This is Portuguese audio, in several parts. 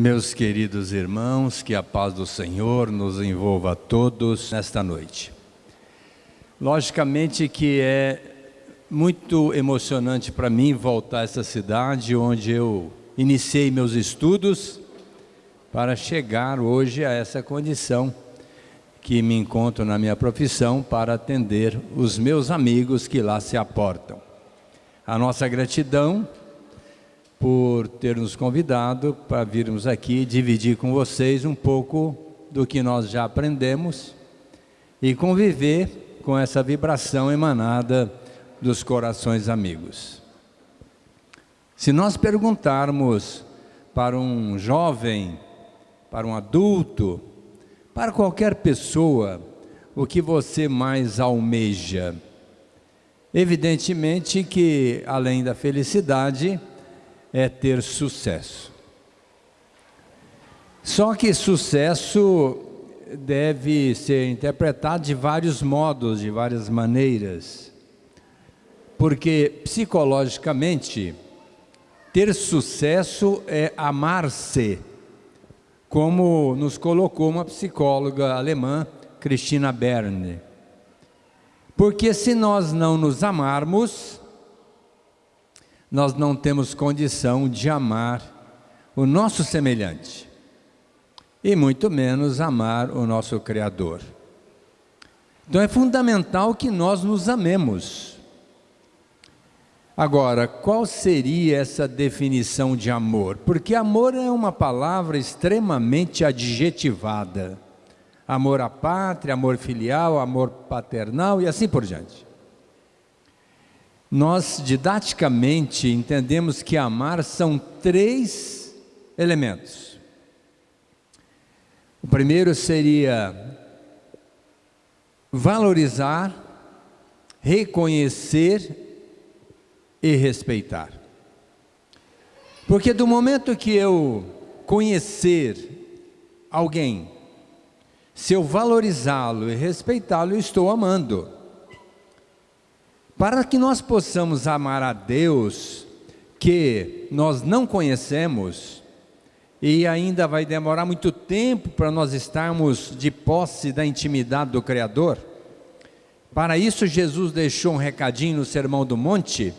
Meus queridos irmãos, que a paz do Senhor nos envolva a todos nesta noite. Logicamente que é muito emocionante para mim voltar a essa cidade onde eu iniciei meus estudos para chegar hoje a essa condição que me encontro na minha profissão para atender os meus amigos que lá se aportam. A nossa gratidão por ter nos convidado para virmos aqui dividir com vocês um pouco do que nós já aprendemos e conviver com essa vibração emanada dos corações amigos. Se nós perguntarmos para um jovem, para um adulto, para qualquer pessoa, o que você mais almeja? Evidentemente que, além da felicidade, é ter sucesso. Só que sucesso deve ser interpretado de vários modos, de várias maneiras. Porque psicologicamente, ter sucesso é amar-se, como nos colocou uma psicóloga alemã, Christina Berne. Porque se nós não nos amarmos, nós não temos condição de amar o nosso semelhante e muito menos amar o nosso Criador. Então é fundamental que nós nos amemos. Agora, qual seria essa definição de amor? Porque amor é uma palavra extremamente adjetivada. Amor à pátria, amor filial, amor paternal e assim por diante. Nós, didaticamente, entendemos que amar são três elementos. O primeiro seria valorizar, reconhecer e respeitar. Porque do momento que eu conhecer alguém, se eu valorizá-lo e respeitá-lo, eu estou amando. Para que nós possamos amar a Deus que nós não conhecemos, e ainda vai demorar muito tempo para nós estarmos de posse da intimidade do Criador. Para isso, Jesus deixou um recadinho no Sermão do Monte: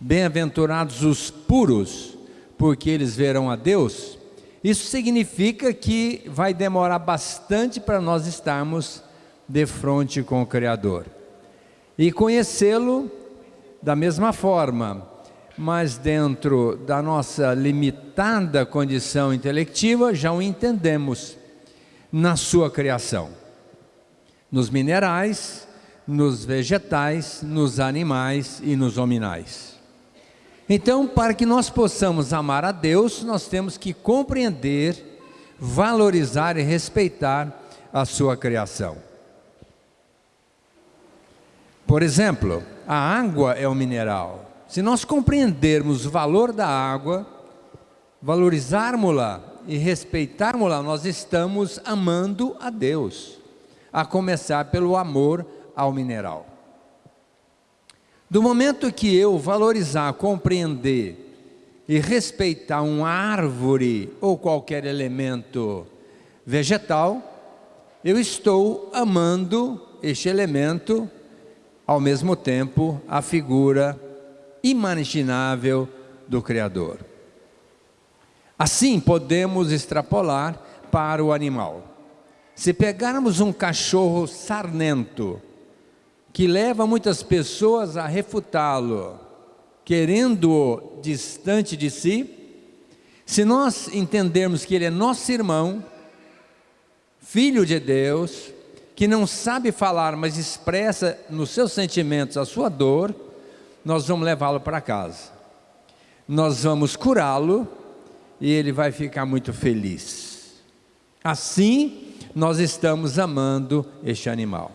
Bem-aventurados os puros, porque eles verão a Deus. Isso significa que vai demorar bastante para nós estarmos de frente com o Criador e conhecê-lo da mesma forma, mas dentro da nossa limitada condição intelectiva, já o entendemos na sua criação. Nos minerais, nos vegetais, nos animais e nos hominais. Então, para que nós possamos amar a Deus, nós temos que compreender, valorizar e respeitar a sua criação. Por exemplo, a água é um mineral. Se nós compreendermos o valor da água, valorizarmos-la e respeitarmos-la, nós estamos amando a Deus, a começar pelo amor ao mineral. Do momento que eu valorizar, compreender e respeitar uma árvore ou qualquer elemento vegetal, eu estou amando este elemento ao mesmo tempo, a figura imaginável do Criador. Assim, podemos extrapolar para o animal. Se pegarmos um cachorro sarnento, que leva muitas pessoas a refutá-lo, querendo-o distante de si, se nós entendermos que ele é nosso irmão, filho de Deus, que não sabe falar, mas expressa nos seus sentimentos a sua dor, nós vamos levá-lo para casa. Nós vamos curá-lo e ele vai ficar muito feliz. Assim, nós estamos amando este animal.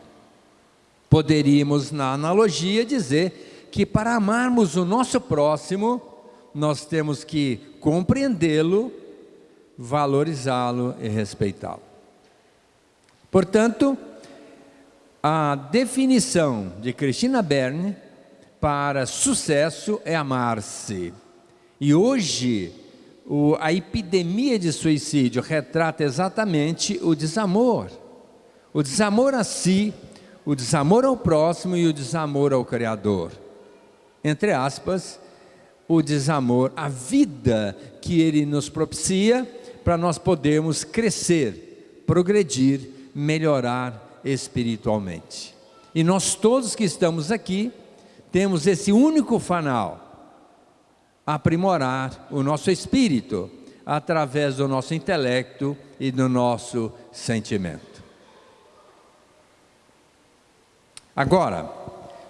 Poderíamos, na analogia, dizer que para amarmos o nosso próximo, nós temos que compreendê-lo, valorizá-lo e respeitá-lo. Portanto, a definição de Cristina Berne para sucesso é amar-se. E hoje, o, a epidemia de suicídio retrata exatamente o desamor. O desamor a si, o desamor ao próximo e o desamor ao Criador. Entre aspas, o desamor, a vida que Ele nos propicia para nós podermos crescer, progredir, melhorar espiritualmente. E nós todos que estamos aqui temos esse único fanal, aprimorar o nosso espírito através do nosso intelecto e do nosso sentimento. Agora,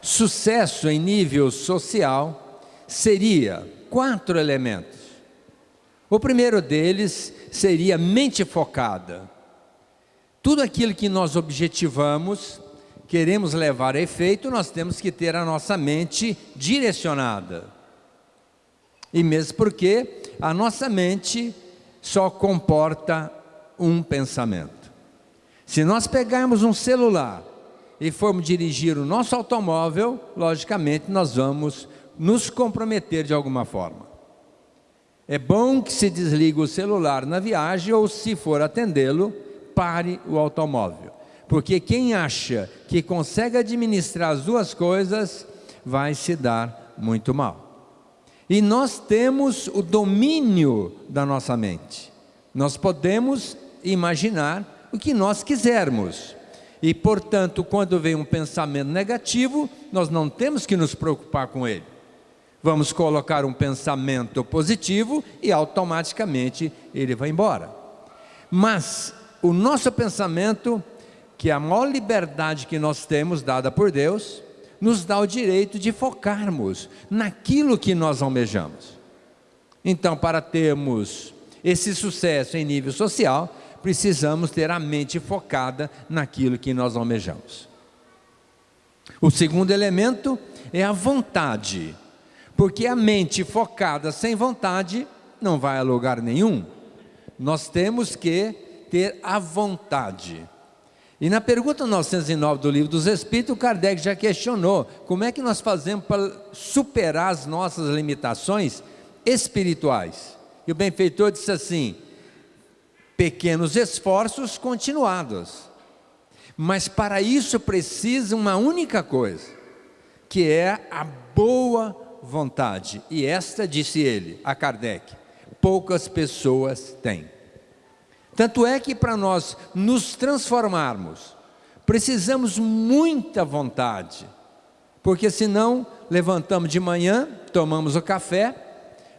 sucesso em nível social seria quatro elementos. O primeiro deles seria mente focada. Tudo aquilo que nós objetivamos, queremos levar a efeito, nós temos que ter a nossa mente direcionada. E mesmo porque a nossa mente só comporta um pensamento. Se nós pegarmos um celular e formos dirigir o nosso automóvel, logicamente nós vamos nos comprometer de alguma forma. É bom que se desligue o celular na viagem ou, se for atendê-lo, pare o automóvel. Porque quem acha que consegue administrar as duas coisas vai se dar muito mal. E nós temos o domínio da nossa mente. Nós podemos imaginar o que nós quisermos. E, portanto, quando vem um pensamento negativo, nós não temos que nos preocupar com ele. Vamos colocar um pensamento positivo e automaticamente ele vai embora. Mas o nosso pensamento, que é a maior liberdade que nós temos dada por Deus, nos dá o direito de focarmos naquilo que nós almejamos. Então, para termos esse sucesso em nível social, precisamos ter a mente focada naquilo que nós almejamos. O segundo elemento é a vontade, porque a mente focada sem vontade não vai a lugar nenhum. Nós temos que ter a vontade. E na pergunta 909 do Livro dos Espíritos, Kardec já questionou como é que nós fazemos para superar as nossas limitações espirituais. E o benfeitor disse assim: pequenos esforços continuados. Mas para isso precisa uma única coisa, que é a boa vontade. E esta, disse ele, a Kardec, poucas pessoas têm. Tanto é que para nós nos transformarmos, precisamos muita vontade, porque senão levantamos de manhã, tomamos o café,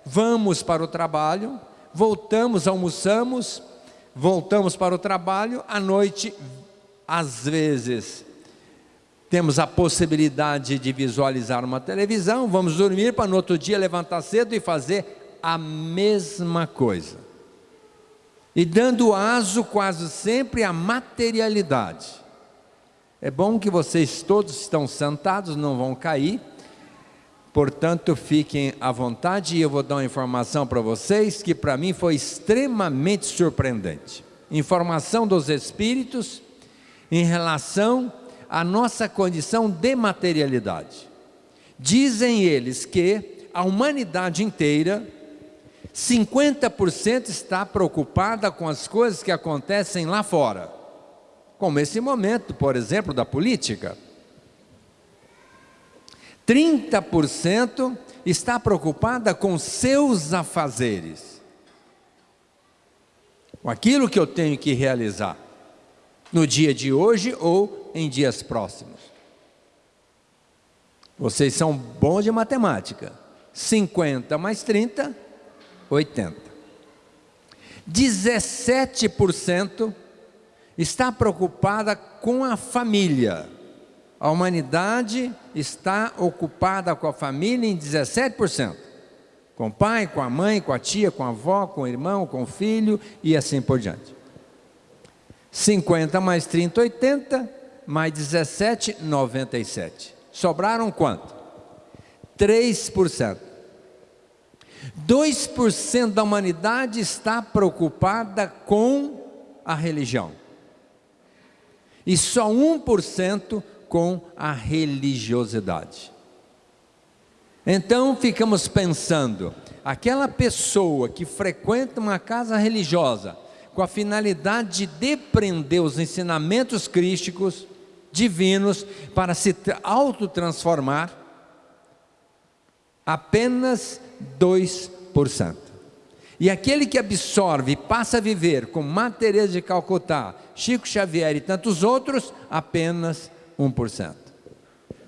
vamos para o trabalho, voltamos, almoçamos, voltamos para o trabalho, à noite, às vezes, temos a possibilidade de visualizar uma televisão, vamos dormir para no outro dia levantar cedo e fazer a mesma coisa e dando aso quase sempre à materialidade. É bom que vocês todos estão sentados, não vão cair, portanto fiquem à vontade e eu vou dar uma informação para vocês que para mim foi extremamente surpreendente. Informação dos Espíritos em relação à nossa condição de materialidade. Dizem eles que a humanidade inteira 50% está preocupada com as coisas que acontecem lá fora, como esse momento, por exemplo, da política. 30% está preocupada com seus afazeres, com aquilo que eu tenho que realizar no dia de hoje ou em dias próximos. Vocês são bons de matemática. 50 mais 30 80. 17% está preocupada com a família. A humanidade está ocupada com a família em 17%. Com o pai, com a mãe, com a tia, com a avó, com o irmão, com o filho e assim por diante. 50 mais 30, 80, mais 17, 97. Sobraram quanto? 3%. 2% da humanidade está preocupada com a religião. E só 1% com a religiosidade. Então ficamos pensando, aquela pessoa que frequenta uma casa religiosa com a finalidade de depreender os ensinamentos crísticos, divinos, para se autotransformar, apenas 2%. E aquele que absorve e passa a viver com Matheus de Calcutá, Chico Xavier e tantos outros, apenas 1%.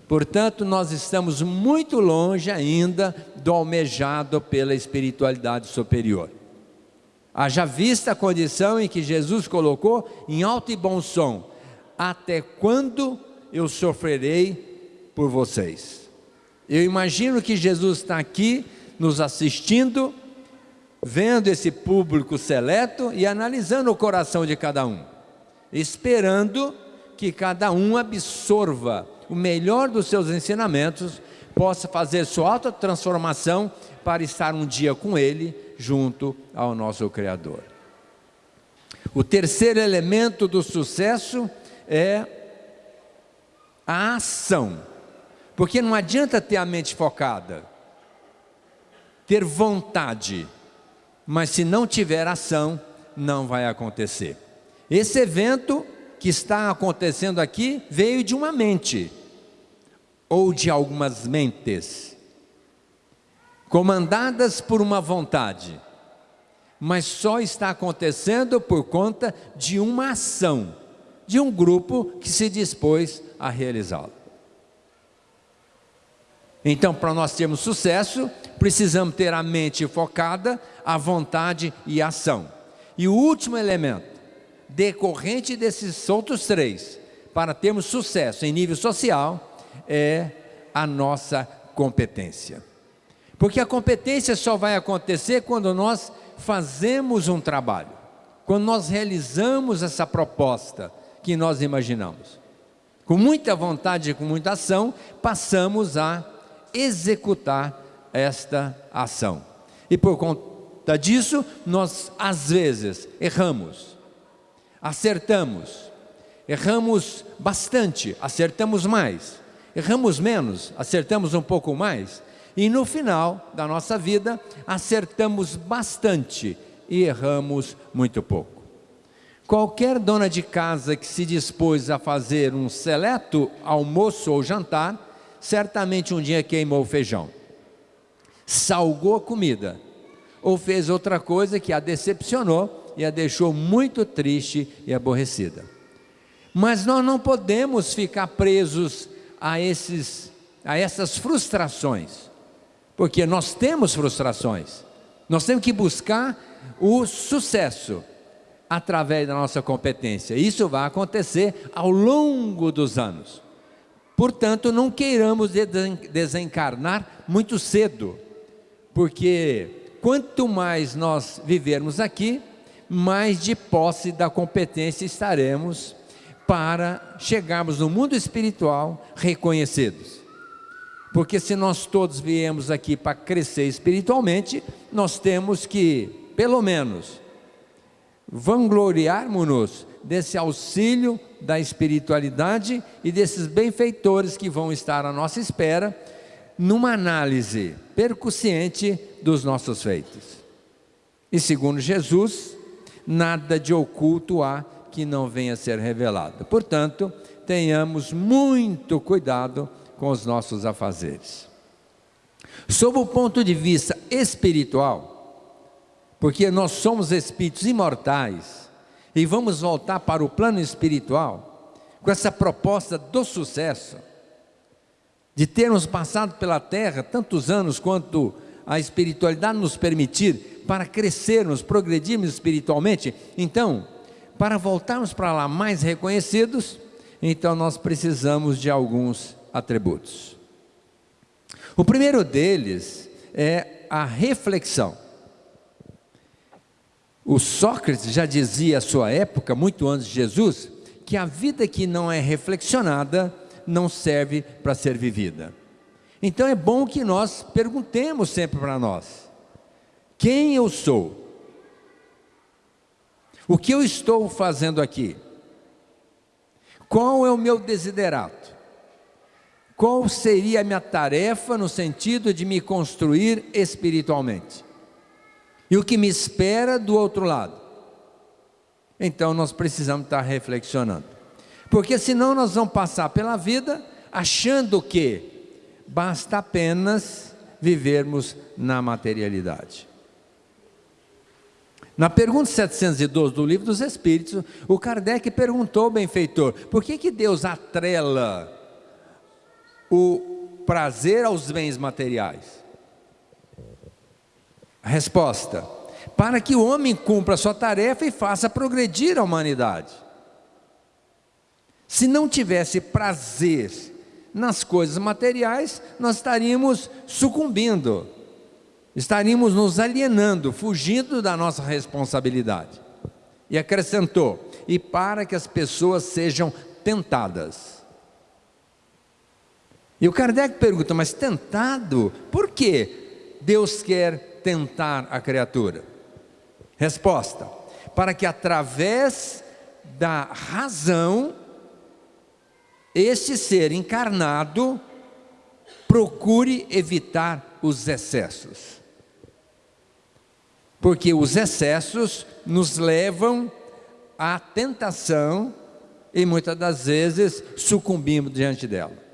Portanto, nós estamos muito longe ainda do almejado pela espiritualidade superior. Haja vista a condição em que Jesus colocou em alto e bom som: Até quando eu sofrerei por vocês? Eu imagino que Jesus está aqui nos assistindo, vendo esse público seleto e analisando o coração de cada um, esperando que cada um absorva o melhor dos seus ensinamentos, possa fazer sua autotransformação para estar um dia com Ele, junto ao nosso Criador. O terceiro elemento do sucesso é a ação, porque não adianta ter a mente focada, ter vontade, mas se não tiver ação, não vai acontecer. Esse evento que está acontecendo aqui veio de uma mente, ou de algumas mentes, comandadas por uma vontade, mas só está acontecendo por conta de uma ação, de um grupo que se dispôs a realizá-la. Então, para nós termos sucesso, precisamos ter a mente focada, a vontade e a ação. E o último elemento, decorrente desses outros três, para termos sucesso em nível social, é a nossa competência. Porque a competência só vai acontecer quando nós fazemos um trabalho, quando nós realizamos essa proposta que nós imaginamos. Com muita vontade e com muita ação, passamos a executar esta ação. E por conta disso, nós às vezes erramos, acertamos, erramos bastante, acertamos mais. Erramos menos, acertamos um pouco mais, e no final da nossa vida, acertamos bastante e erramos muito pouco. Qualquer dona de casa que se dispôs a fazer um seleto almoço ou jantar, certamente um dia queimou o feijão, salgou a comida, ou fez outra coisa que a decepcionou e a deixou muito triste e aborrecida. Mas nós não podemos ficar presos a, esses, a essas frustrações, porque nós temos frustrações, nós temos que buscar o sucesso através da nossa competência. Isso vai acontecer ao longo dos anos. Portanto, não queiramos desencarnar muito cedo, porque quanto mais nós vivermos aqui, mais de posse da competência estaremos para chegarmos no mundo espiritual reconhecidos. Porque se nós todos viemos aqui para crescer espiritualmente, nós temos que, pelo menos, vangloriarmos-nos desse auxílio da espiritualidade e desses benfeitores que vão estar à nossa espera, numa análise percussiente dos nossos feitos. E segundo Jesus, nada de oculto há que não venha a ser revelado. Portanto, tenhamos muito cuidado com os nossos afazeres. Sob o ponto de vista espiritual, porque nós somos espíritos imortais e vamos voltar para o plano espiritual com essa proposta do sucesso, de termos passado pela terra tantos anos quanto a espiritualidade nos permitir para crescermos, progredirmos espiritualmente. Então, para voltarmos para lá mais reconhecidos, então nós precisamos de alguns atributos. O primeiro deles é a reflexão. O Sócrates já dizia à sua época, muito antes de Jesus, que a vida que não é reflexionada não serve para ser vivida. Então é bom que nós perguntemos sempre para nós: quem eu sou? O que eu estou fazendo aqui? Qual é o meu desiderato? qual seria a minha tarefa no sentido de me construir espiritualmente? E o que me espera do outro lado? Então nós precisamos estar reflexionando. Porque senão nós vamos passar pela vida achando que basta apenas vivermos na materialidade. Na pergunta 712 do Livro dos Espíritos, o Kardec perguntou ao benfeitor: por que, que Deus atrela o prazer aos bens materiais? Resposta: para que o homem cumpra a sua tarefa e faça progredir a humanidade. Se não tivesse prazer nas coisas materiais, nós estaríamos sucumbindo, estaríamos nos alienando, fugindo da nossa responsabilidade. E acrescentou: e para que as pessoas sejam tentadas. E o Kardec pergunta, mas tentado? Por que Deus quer tentar a criatura? Resposta: para que através da razão, este ser encarnado procure evitar os excessos. Porque os excessos nos levam à tentação e muitas das vezes sucumbimos diante dela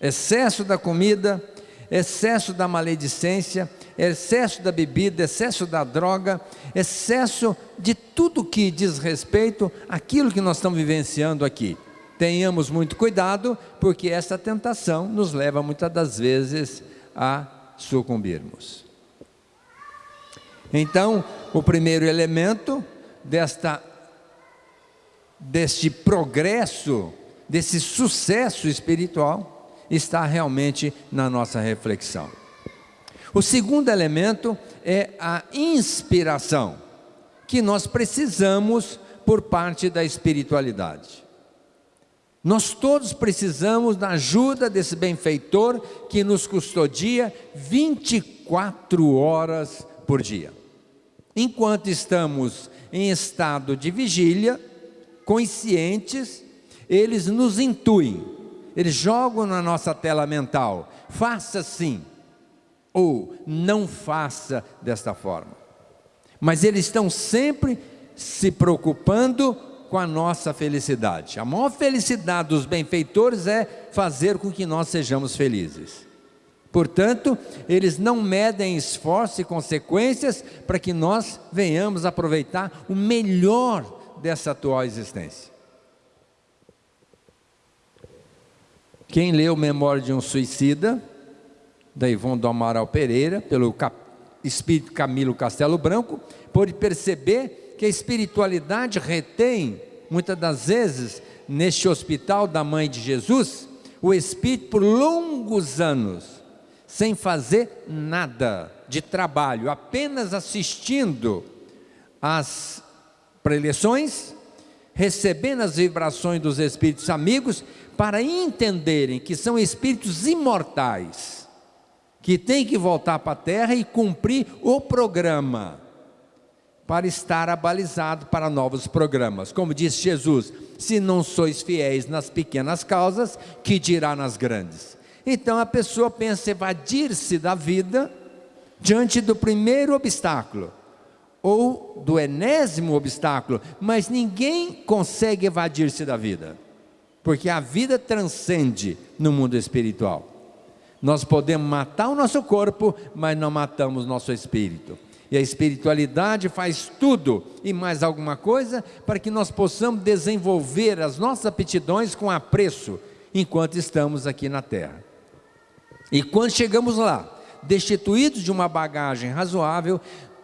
excesso da comida, excesso da maledicência, excesso da bebida, excesso da droga, excesso de tudo que diz respeito àquilo que nós estamos vivenciando aqui. Tenhamos muito cuidado, porque essa tentação nos leva muitas das vezes a sucumbirmos. Então, o primeiro elemento desta deste progresso, desse sucesso espiritual, está realmente na nossa reflexão. O segundo elemento é a inspiração, que nós precisamos por parte da espiritualidade. Nós todos precisamos da ajuda desse benfeitor que nos custodia 24 horas por dia. Enquanto estamos em estado de vigília, conscientes, eles nos intuem eles jogam na nossa tela mental, faça assim, ou não faça desta forma. Mas eles estão sempre se preocupando com a nossa felicidade. A maior felicidade dos benfeitores é fazer com que nós sejamos felizes. Portanto, eles não medem esforço e consequências para que nós venhamos aproveitar o melhor dessa atual existência. Quem leu Memória de um Suicida, da Ivone do Amaral Pereira, pelo espírito Camilo Castelo Branco, pode perceber que a espiritualidade retém, muitas das vezes, neste hospital da Mãe de Jesus, o espírito por longos anos, sem fazer nada de trabalho, apenas assistindo às preleções, recebendo as vibrações dos espíritos amigos para entenderem que são espíritos imortais, que têm que voltar para a terra e cumprir o programa, para estar abalizado para novos programas. Como disse Jesus: se não sois fiéis nas pequenas causas, que dirá nas grandes? Então a pessoa pensa evadir-se da vida diante do primeiro obstáculo ou do enésimo obstáculo, mas ninguém consegue evadir-se da vida porque a vida transcende no mundo espiritual. Nós podemos matar o nosso corpo, mas não matamos nosso espírito. E a espiritualidade faz tudo e mais alguma coisa para que nós possamos desenvolver as nossas aptidões com apreço enquanto estamos aqui na terra. E quando chegamos lá, destituídos de uma bagagem razoável,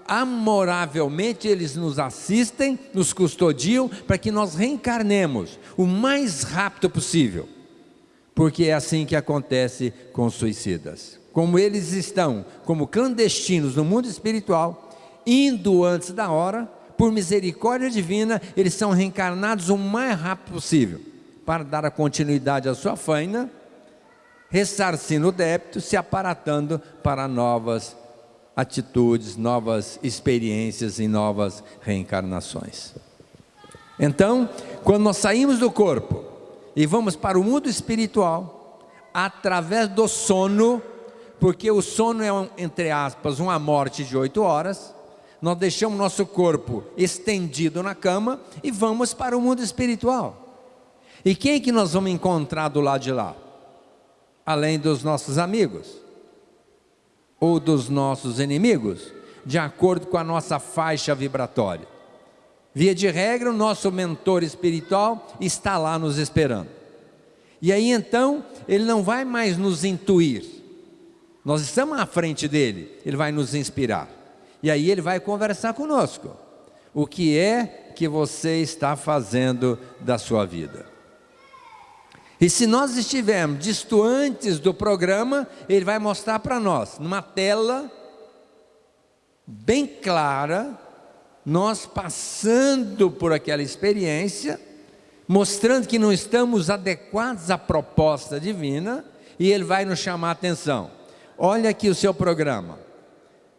amoravelmente eles nos assistem, nos custodiam para que nós reencarnemos o mais rápido possível, porque é assim que acontece com os suicidas. Como eles estão como clandestinos no mundo espiritual, indo antes da hora, por misericórdia divina, eles são reencarnados o mais rápido possível, para dar a continuidade à sua faina, ressarcindo o débito, se aparatando para novas atitudes, novas experiências e novas reencarnações. Então, quando nós saímos do corpo e vamos para o mundo espiritual, através do sono, porque o sono é, um, entre aspas, uma morte de oito horas, nós deixamos nosso corpo estendido na cama e vamos para o mundo espiritual. E quem que nós vamos encontrar do lado de lá? Além dos nossos amigos ou dos nossos inimigos, de acordo com a nossa faixa vibratória. Via de regra, o nosso mentor espiritual está lá nos esperando. E aí então, ele não vai mais nos intuir. Nós estamos à frente dele, ele vai nos inspirar. E aí ele vai conversar conosco. O que é que você está fazendo da sua vida? E se nós estivermos distantes do programa, ele vai mostrar para nós, numa tela bem clara, nós passando por aquela experiência, mostrando que não estamos adequados à proposta divina, e ele vai nos chamar a atenção. Olha aqui o seu programa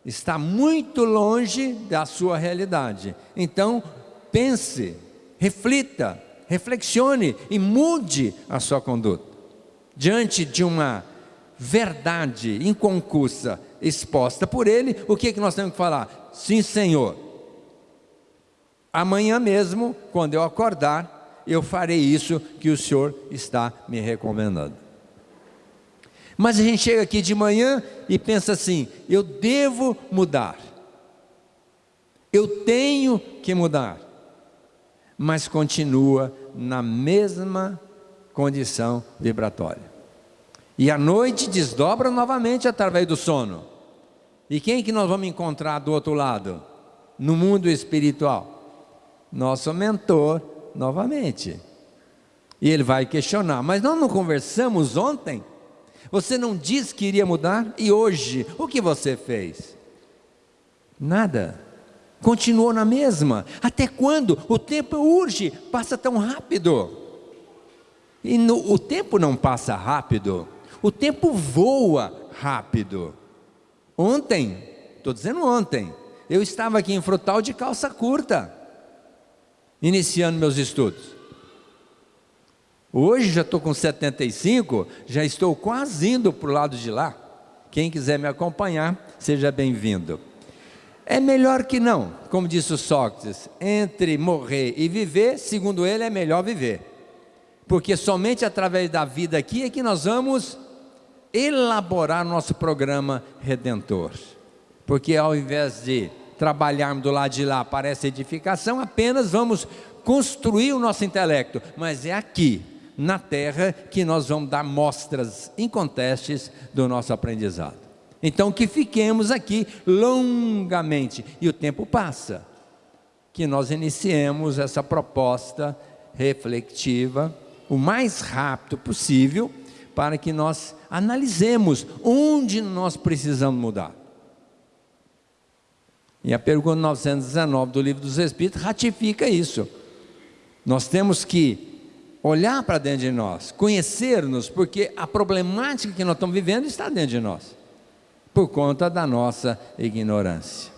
está muito longe da sua realidade. Então, pense, reflita, reflexione e mude a sua conduta. Diante de uma verdade inconcursa exposta por ele, o que, é que nós temos que falar? Sim, Senhor. Amanhã mesmo, quando eu acordar, eu farei isso que o Senhor está me recomendando. Mas a gente chega aqui de manhã e pensa assim: eu devo mudar, eu tenho que mudar, mas continua na mesma condição vibratória. E a noite desdobra novamente através do sono. E quem que nós vamos encontrar do outro lado? No mundo espiritual? Nosso mentor novamente. E ele vai questionar, mas nós não conversamos ontem? Você não disse que iria mudar e hoje, o que você fez? Nada. Continuou na mesma. Até quando? O tempo urge, passa tão rápido. E no, o tempo não passa rápido, o tempo voa rápido. Ontem, estou dizendo ontem, eu estava aqui em Frutal de calça curta, iniciando meus estudos. Hoje já estou com 75, já estou quase indo para o lado de lá. Quem quiser me acompanhar, seja bem-vindo. É melhor que não, como disse o Sócrates, entre morrer e viver, segundo ele, é melhor viver. Porque somente através da vida aqui é que nós vamos elaborar nosso programa redentor. Porque ao invés de trabalharmos do lado de lá para essa edificação, apenas vamos construir o nosso intelecto, mas é aqui na terra que nós vamos dar mostras incontestes do nosso aprendizado. Então que fiquemos aqui longamente e o tempo passa. Que nós iniciemos essa proposta reflexiva o mais rápido possível para que nós analisemos onde nós precisamos mudar. E a pergunta 919 do Livro dos Espíritos ratifica isso. Nós temos que olhar para dentro de nós, conhecer-nos, porque a problemática que nós estamos vivendo está dentro de nós, por conta da nossa ignorância.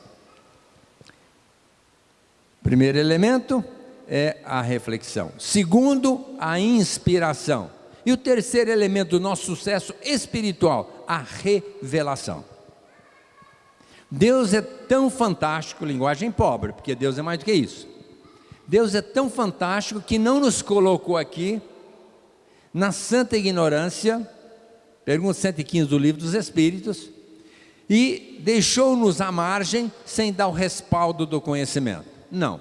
Primeiro elemento é a reflexão. Segundo, a inspiração. E o terceiro elemento do nosso sucesso espiritual, a revelação. Deus é tão fantástico, linguagem pobre, porque Deus é mais do que isso. Deus é tão fantástico que não nos colocou aqui na santa ignorância, pergunta 115 do livro dos Espíritos, e deixou-nos à margem sem dar o respaldo do conhecimento. Não.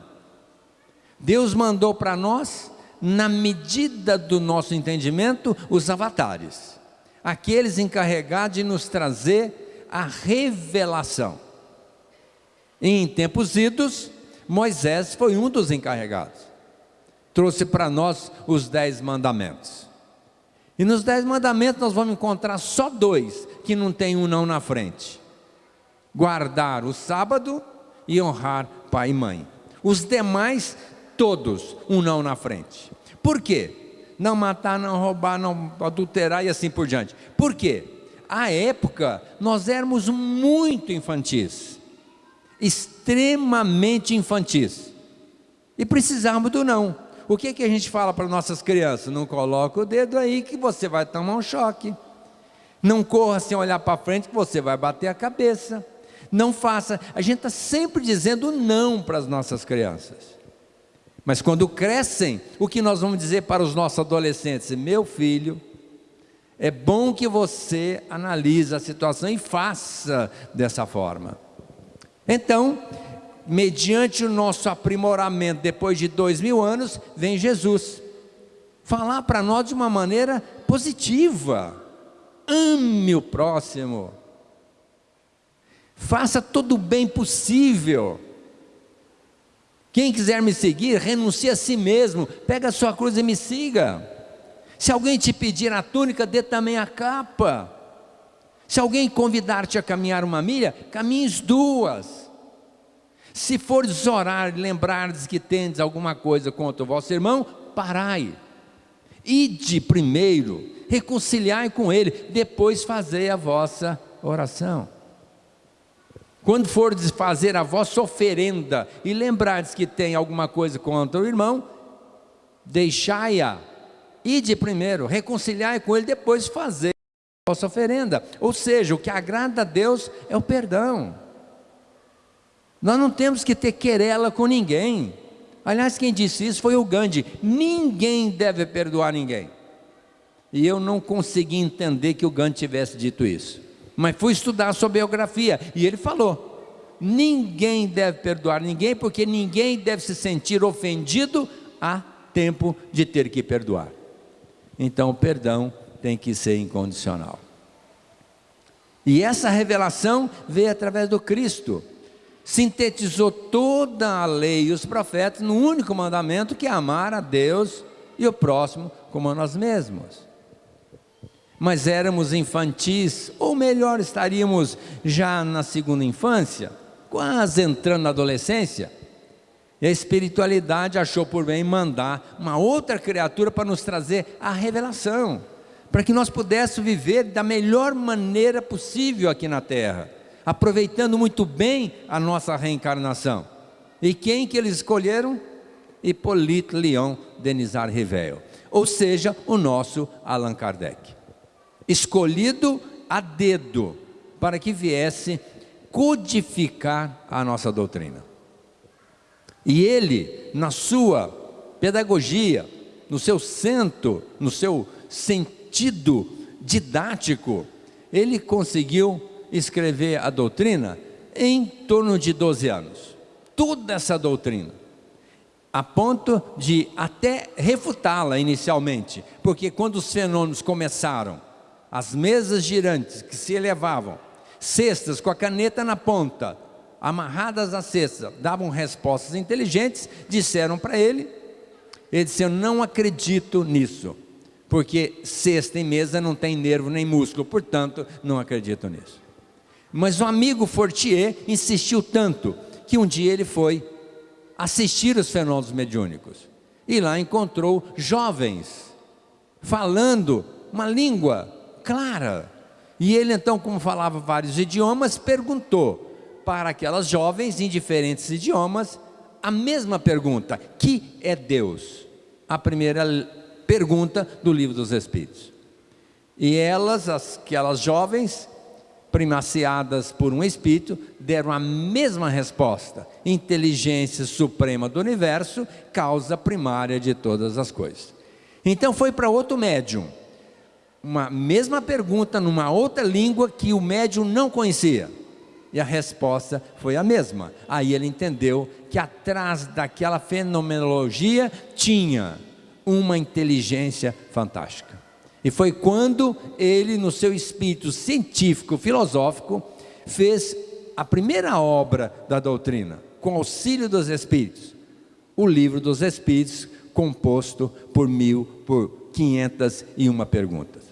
Deus mandou para nós, na medida do nosso entendimento, os avatares, aqueles encarregados de nos trazer a revelação. Em tempos idos, Moisés foi um dos encarregados. Trouxe para nós os dez mandamentos. E nos dez mandamentos nós vamos encontrar só dois que não tem um não na frente: guardar o sábado e honrar pai e mãe. Os demais, todos, um não na frente. Por quê? Não matar, não roubar, não adulterar e assim por diante. Por quê? À época, nós éramos muito infantis extremamente infantis. E precisamos do não. O que, que a gente fala para nossas crianças? Não coloca o dedo aí que você vai tomar um choque. Não corra sem olhar para frente que você vai bater a cabeça. Não faça. A gente está sempre dizendo não para as nossas crianças. Mas quando crescem, o que nós vamos dizer para os nossos adolescentes? Meu filho, é bom que você analise a situação e faça dessa forma. Então, mediante o nosso aprimoramento, depois de dois mil anos, vem Jesus. Falar para nós de uma maneira positiva. Ame o próximo. Faça todo o bem possível. Quem quiser me seguir, renuncie a si mesmo, pega a sua cruz e me siga. Se alguém te pedir a túnica, dê também a capa. Se alguém convidar-te a caminhar uma milha, caminhes duas. Se fores orar e lembrares que tendes alguma coisa contra o vosso irmão, parai. Ide primeiro, reconciliai com ele, depois fazei a vossa oração. Quando fordes fazer a vossa oferenda e lembrardes que tem alguma coisa contra o irmão, deixai-a, ide primeiro, reconciliai com ele, depois fazer a vossa oferenda. Ou seja, o que agrada a Deus é o perdão. Nós não temos que ter querela com ninguém. Aliás, quem disse isso foi o Gandhi. Ninguém deve perdoar ninguém. E eu não consegui entender que o Gandhi tivesse dito isso mas fui estudar sua biografia e ele falou: ninguém deve perdoar ninguém, porque ninguém deve se sentir ofendido a tempo de ter que perdoar. Então o perdão tem que ser incondicional. E essa revelação veio através do Cristo. Sintetizou toda a lei e os profetas no único mandamento que é amar a Deus e o próximo como a nós mesmos mas éramos infantis, ou melhor, estaríamos já na segunda infância, quase entrando na adolescência. E a espiritualidade achou por bem mandar uma outra criatura para nos trazer a revelação, para que nós pudéssemos viver da melhor maneira possível aqui na terra, aproveitando muito bem a nossa reencarnação. E quem que eles escolheram? Hippolyte Leon Denisar Rivel, ou seja, o nosso Allan Kardec escolhido a dedo, para que viesse codificar a nossa doutrina. E ele, na sua pedagogia, no seu centro, no seu sentido didático, ele conseguiu escrever a doutrina em torno de 12 anos. Toda essa doutrina. A ponto de até refutá-la inicialmente, porque quando os fenômenos começaram as mesas girantes que se elevavam, cestas com a caneta na ponta, amarradas à cesta, davam respostas inteligentes, disseram para ele, ele disse, eu não acredito nisso, porque cesta e mesa não tem nervo nem músculo, portanto, não acredito nisso. Mas o amigo Fortier insistiu tanto, que um dia ele foi assistir os fenômenos mediúnicos, e lá encontrou jovens, falando uma língua clara. E ele então, como falava vários idiomas, perguntou para aquelas jovens em diferentes idiomas a mesma pergunta: que é Deus? A primeira pergunta do livro dos Espíritos. E elas, aquelas jovens, primaciadas por um espírito, deram a mesma resposta: inteligência suprema do universo, causa primária de todas as coisas. Então foi para outro médium uma mesma pergunta numa outra língua que o médium não conhecia. E a resposta foi a mesma. Aí ele entendeu que atrás daquela fenomenologia tinha uma inteligência fantástica. E foi quando ele, no seu espírito científico, filosófico, fez a primeira obra da doutrina, com auxílio dos Espíritos, o livro dos Espíritos, composto por mil, por quinhentas e uma perguntas.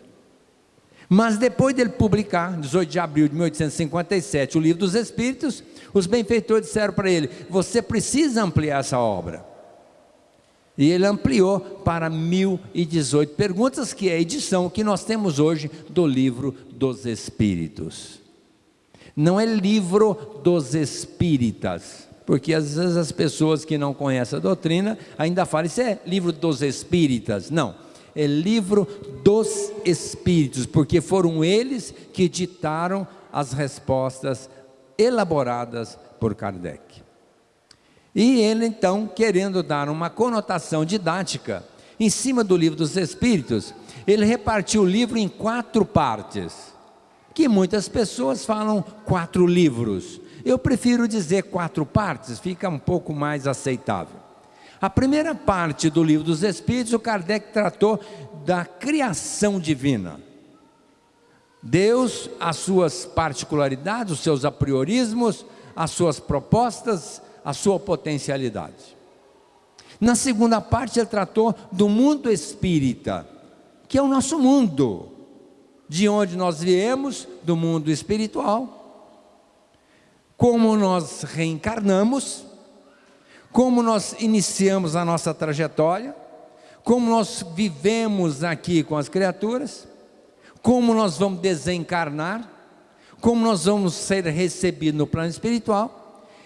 Mas depois dele publicar, 18 de abril de 1857, o Livro dos Espíritos, os benfeitores disseram para ele: Você precisa ampliar essa obra. E ele ampliou para 1018 perguntas, que é a edição que nós temos hoje do Livro dos Espíritos. Não é livro dos espíritas, porque às vezes as pessoas que não conhecem a doutrina ainda falam, isso é livro dos espíritas. Não, é livro do dos espíritos, porque foram eles que ditaram as respostas elaboradas por Kardec. E ele então, querendo dar uma conotação didática em cima do livro dos Espíritos, ele repartiu o livro em quatro partes, que muitas pessoas falam quatro livros. Eu prefiro dizer quatro partes, fica um pouco mais aceitável. A primeira parte do livro dos Espíritos, o Kardec tratou da criação divina. Deus, as suas particularidades, os seus apriorismos, as suas propostas, a sua potencialidade. Na segunda parte, ele tratou do mundo espírita, que é o nosso mundo, de onde nós viemos, do mundo espiritual, como nós reencarnamos, como nós iniciamos a nossa trajetória, como nós vivemos aqui com as criaturas, como nós vamos desencarnar, como nós vamos ser recebidos no plano espiritual,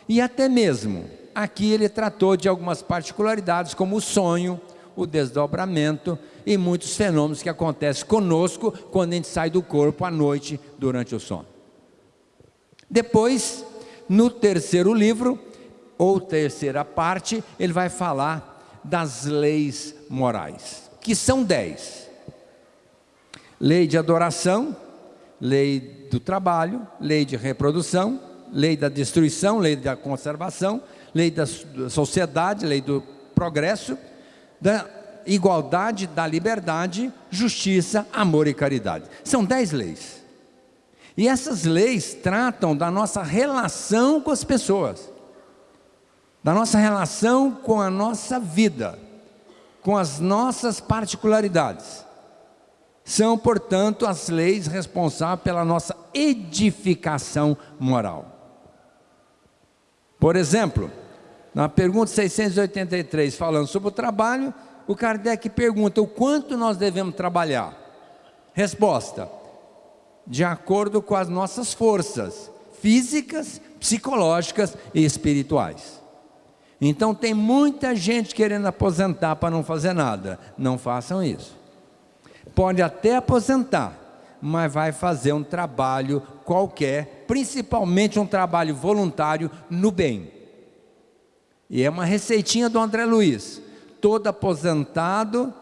e até mesmo aqui ele tratou de algumas particularidades, como o sonho, o desdobramento e muitos fenômenos que acontecem conosco quando a gente sai do corpo à noite durante o sono. Depois, no terceiro livro, ou terceira parte, ele vai falar das leis morais, que são dez: lei de adoração, lei do trabalho, lei de reprodução, lei da destruição, lei da conservação, lei da sociedade, lei do progresso, da igualdade, da liberdade, justiça, amor e caridade. São dez leis. E essas leis tratam da nossa relação com as pessoas da nossa relação com a nossa vida, com as nossas particularidades. São, portanto, as leis responsáveis pela nossa edificação moral. Por exemplo, na pergunta 683, falando sobre o trabalho, o Kardec pergunta o quanto nós devemos trabalhar. Resposta: de acordo com as nossas forças físicas, psicológicas e espirituais. Então tem muita gente querendo aposentar para não fazer nada. Não façam isso. Pode até aposentar, mas vai fazer um trabalho qualquer, principalmente um trabalho voluntário no bem. E é uma receitinha do André Luiz. Todo aposentado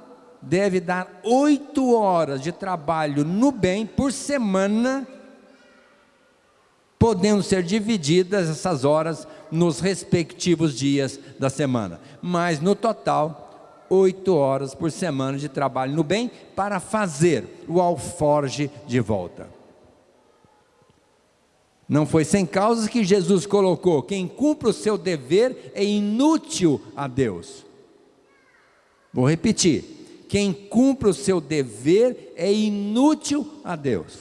deve dar oito horas de trabalho no bem por semana podendo ser divididas essas horas nos respectivos dias da semana. Mas no total, oito horas por semana de trabalho no bem para fazer o alforge de volta. Não foi sem causas que Jesus colocou: quem cumpre o seu dever é inútil a Deus. Vou repetir: quem cumpre o seu dever é inútil a Deus.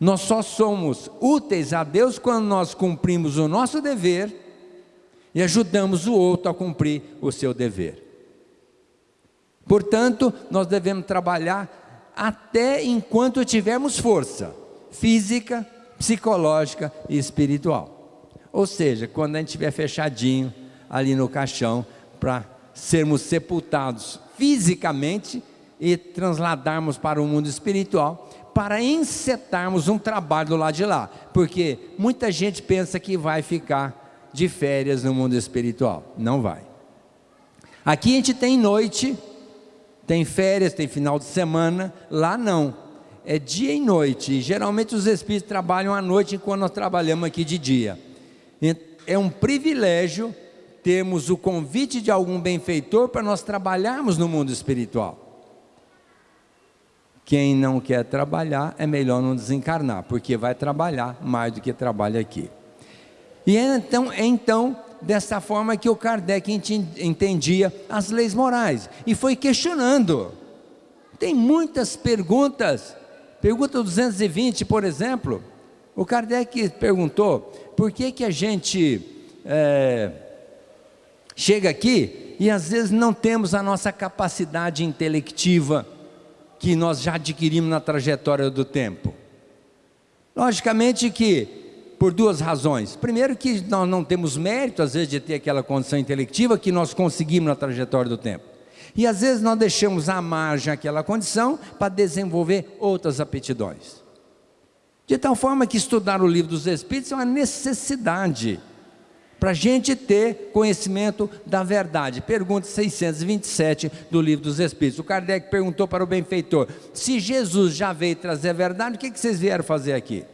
Nós só somos úteis a Deus quando nós cumprimos o nosso dever e ajudamos o outro a cumprir o seu dever. Portanto, nós devemos trabalhar até enquanto tivermos força física, psicológica e espiritual. Ou seja, quando a gente estiver fechadinho ali no caixão para sermos sepultados fisicamente e transladarmos para o mundo espiritual, para encetarmos um trabalho do lado de lá, porque muita gente pensa que vai ficar de férias no mundo espiritual, não vai. Aqui a gente tem noite, tem férias, tem final de semana, lá não, é dia e noite, e geralmente os espíritos trabalham à noite enquanto nós trabalhamos aqui de dia. É um privilégio termos o convite de algum benfeitor para nós trabalharmos no mundo espiritual. Quem não quer trabalhar, é melhor não desencarnar, porque vai trabalhar mais do que trabalha aqui. E é então, é então dessa forma que o Kardec entendia as leis morais e foi questionando. Tem muitas perguntas. Pergunta 220, por exemplo, o Kardec perguntou por que, que a gente é, chega aqui e às vezes não temos a nossa capacidade intelectiva que nós já adquirimos na trajetória do tempo? Logicamente que por duas razões. Primeiro que nós não temos mérito às vezes de ter aquela condição intelectiva que nós conseguimos na trajetória do tempo. E às vezes nós deixamos à margem aquela condição para desenvolver outras aptidões. De tal forma que estudar o livro dos Espíritos é uma necessidade para a gente ter conhecimento da verdade. Pergunta 627 do livro dos Espíritos. O Kardec perguntou para o benfeitor: se Jesus já veio trazer a verdade, o que, que vocês vieram fazer aqui?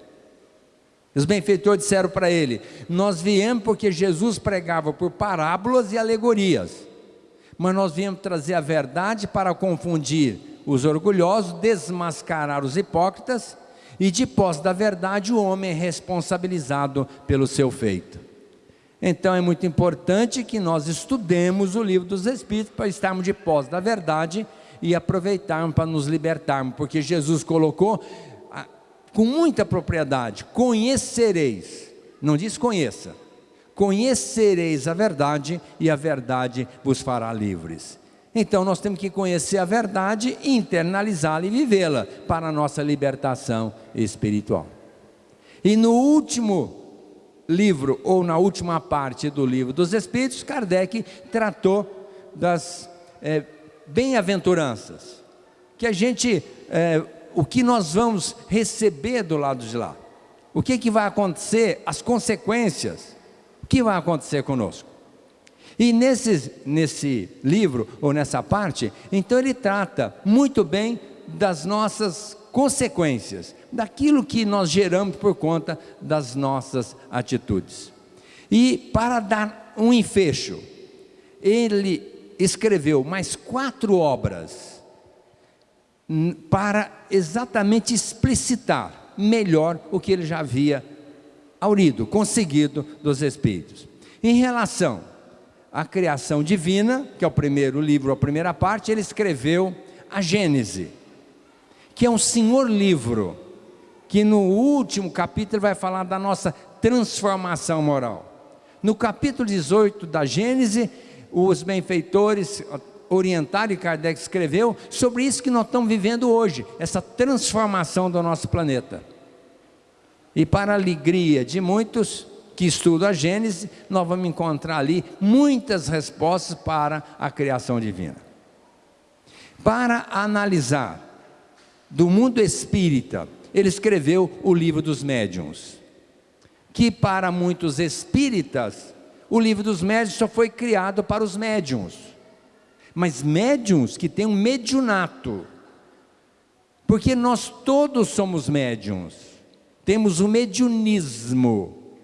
Os benfeitores disseram para ele: Nós viemos porque Jesus pregava por parábolas e alegorias, mas nós viemos trazer a verdade para confundir os orgulhosos, desmascarar os hipócritas, e de posse da verdade o homem é responsabilizado pelo seu feito. Então é muito importante que nós estudemos o livro dos Espíritos para estarmos de posse da verdade e aproveitarmos para nos libertarmos, porque Jesus colocou ah, com muita propriedade: conhecereis, não diz conheça, conhecereis a verdade e a verdade vos fará livres. Então nós temos que conhecer a verdade, internalizá-la e vivê-la para a nossa libertação espiritual. E no último livro, ou na última parte do livro dos Espíritos, Kardec tratou das é, bem-aventuranças, que a gente, é, o que nós vamos receber do lado de lá, o que, que vai acontecer, as consequências, que vai acontecer conosco. E nesse, nesse livro, ou nessa parte, então ele trata muito bem das nossas consequências daquilo que nós geramos por conta das nossas atitudes. E para dar um enfecho, ele escreveu mais quatro obras para exatamente explicitar melhor o que ele já havia aurido, conseguido dos Espíritos. Em relação à criação divina, que é o primeiro livro, a primeira parte, ele escreveu a Gênese que é um senhor livro, que no último capítulo vai falar da nossa transformação moral. No capítulo 18 da Gênese, os benfeitores orientaram e Kardec escreveu sobre isso que nós estamos vivendo hoje, essa transformação do nosso planeta. E para a alegria de muitos que estudam a Gênese, nós vamos encontrar ali muitas respostas para a criação divina. Para analisar do mundo espírita, ele escreveu o livro dos médiuns. Que para muitos espíritas, o livro dos médiuns só foi criado para os médiuns. Mas médiuns que têm um mediunato. Porque nós todos somos médiuns. Temos o mediunismo.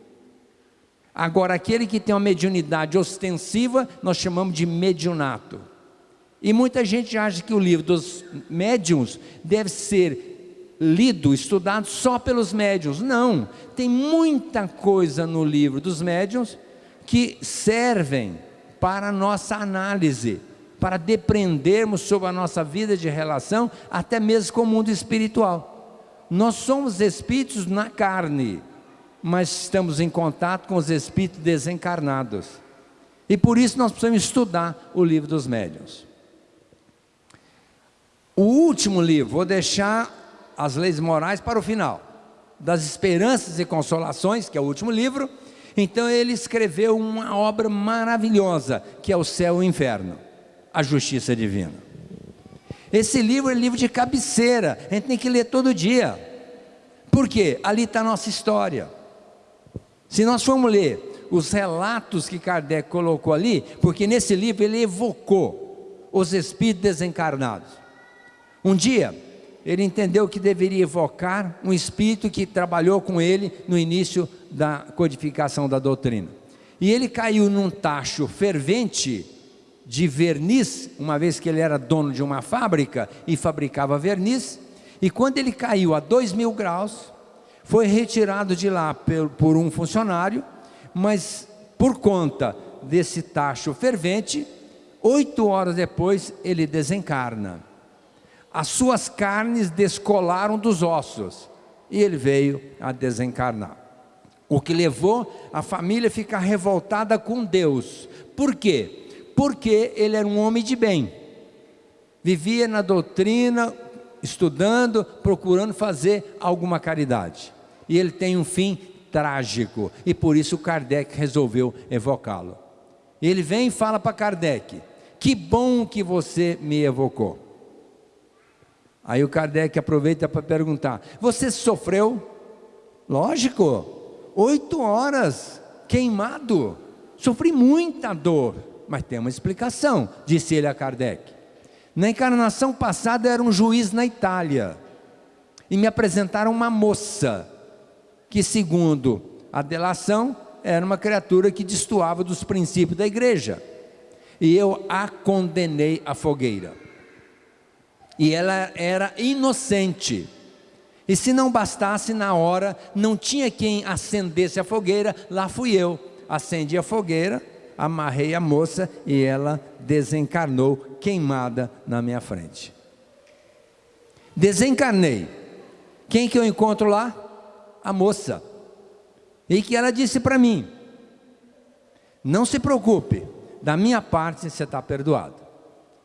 Agora, aquele que tem uma mediunidade ostensiva, nós chamamos de mediunato. E muita gente acha que o livro dos médiuns deve ser lido, estudado só pelos médiuns. Não, tem muita coisa no livro dos médiuns que servem para nossa análise, para depreendermos sobre a nossa vida de relação, até mesmo com o mundo espiritual. Nós somos espíritos na carne, mas estamos em contato com os espíritos desencarnados. E por isso nós precisamos estudar o livro dos médiuns. O último livro, vou deixar as leis morais para o final, das esperanças e consolações, que é o último livro. Então ele escreveu uma obra maravilhosa, que é o céu e o inferno, a justiça divina. Esse livro é livro de cabeceira, a gente tem que ler todo dia. Por quê? Ali está a nossa história. Se nós formos ler os relatos que Kardec colocou ali, porque nesse livro ele evocou os espíritos desencarnados. Um dia, ele entendeu que deveria evocar um espírito que trabalhou com ele no início da codificação da doutrina. E ele caiu num tacho fervente de verniz, uma vez que ele era dono de uma fábrica e fabricava verniz, e quando ele caiu a dois mil graus, foi retirado de lá por um funcionário, mas por conta desse tacho fervente, oito horas depois ele desencarna as suas carnes descolaram dos ossos e ele veio a desencarnar. O que levou a família a ficar revoltada com Deus. Por quê? Porque ele era um homem de bem. Vivia na doutrina, estudando, procurando fazer alguma caridade. E ele tem um fim trágico. E por isso Kardec resolveu evocá-lo. Ele vem e fala para Kardec Que bom que você me evocou. Aí o Kardec aproveita para perguntar: Você sofreu? Lógico, oito horas queimado, sofri muita dor, mas tem uma explicação, disse ele a Kardec. Na encarnação passada era um juiz na Itália e me apresentaram uma moça que, segundo a delação, era uma criatura que destoava dos princípios da igreja. E eu a condenei à fogueira. E ela era inocente. E se não bastasse na hora, não tinha quem acendesse a fogueira, lá fui eu. Acendi a fogueira, amarrei a moça e ela desencarnou queimada na minha frente. Desencarnei. Quem que eu encontro lá? A moça. E que ela disse para mim: Não se preocupe, da minha parte você está perdoado.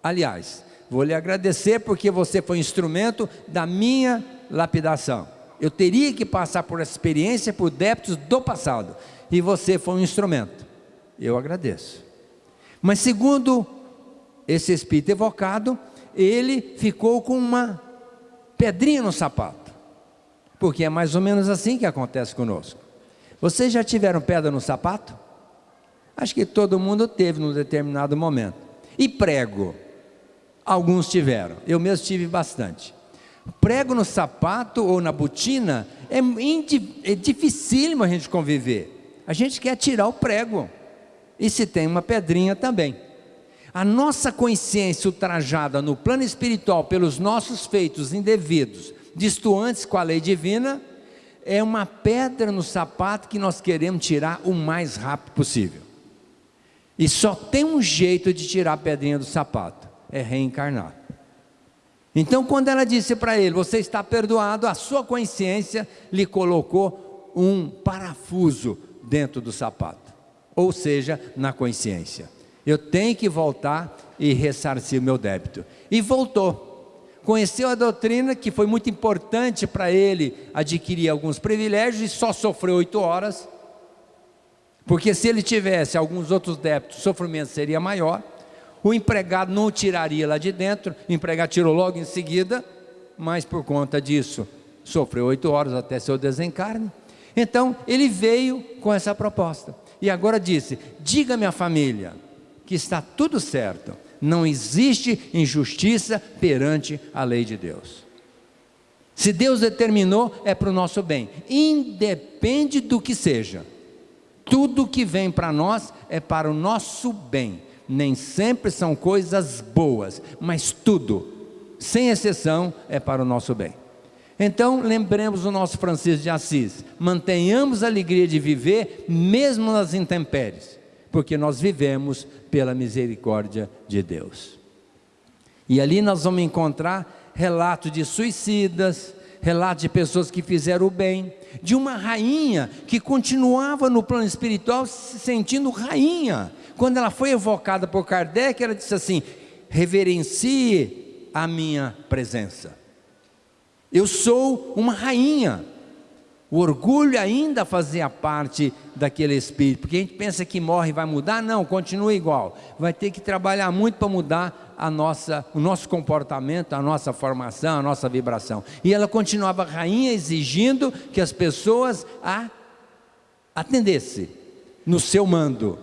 Aliás, vou lhe agradecer porque você foi instrumento da minha lapidação. Eu teria que passar por essa experiência por débitos do passado. E você foi um instrumento. Eu agradeço. Mas segundo esse espírito evocado, ele ficou com uma pedrinha no sapato. Porque é mais ou menos assim que acontece conosco. Vocês já tiveram pedra no sapato? Acho que todo mundo teve num determinado momento. E prego? Alguns tiveram. Eu mesmo tive bastante. Prego no sapato ou na botina é, é dificílimo a gente conviver. A gente quer tirar o prego. E se tem uma pedrinha também. A nossa consciência ultrajada no plano espiritual pelos nossos feitos indevidos, distantes com a lei divina, é uma pedra no sapato que nós queremos tirar o mais rápido possível. E só tem um jeito de tirar a pedrinha do sapato: é reencarnar. Então, quando ela disse para ele: Você está perdoado, a sua consciência lhe colocou um parafuso dentro do sapato, ou seja, na consciência. Eu tenho que voltar e ressarcir o meu débito. E voltou conheceu a doutrina, que foi muito importante para ele adquirir alguns privilégios, e só sofreu oito horas, porque se ele tivesse alguns outros débitos, o sofrimento seria maior, o empregado não o tiraria lá de dentro, o empregado tirou logo em seguida, mas por conta disso, sofreu oito horas até seu desencarne. Então, ele veio com essa proposta, e agora disse: diga minha família que está tudo certo não existe injustiça perante a lei de Deus. Se Deus determinou, é para o nosso bem, independe do que seja. Tudo que vem para nós é para o nosso bem. Nem sempre são coisas boas, mas tudo, sem exceção, é para o nosso bem. Então, lembremos o nosso Francisco de Assis: mantenhamos a alegria de viver, mesmo nas intempéries porque nós vivemos pela misericórdia de Deus. E ali nós vamos encontrar relatos de suicidas, relatos de pessoas que fizeram o bem, de uma rainha que continuava no plano espiritual se sentindo rainha. Quando ela foi evocada por Kardec, ela disse assim: reverencie a minha presença. Eu sou uma rainha. O orgulho ainda fazia parte daquele espírito, porque a gente pensa que morre e vai mudar, não, continua igual. Vai ter que trabalhar muito para mudar a nossa, o nosso comportamento, a nossa formação, a nossa vibração. E ela continuava rainha exigindo que as pessoas a atendessem no seu mando.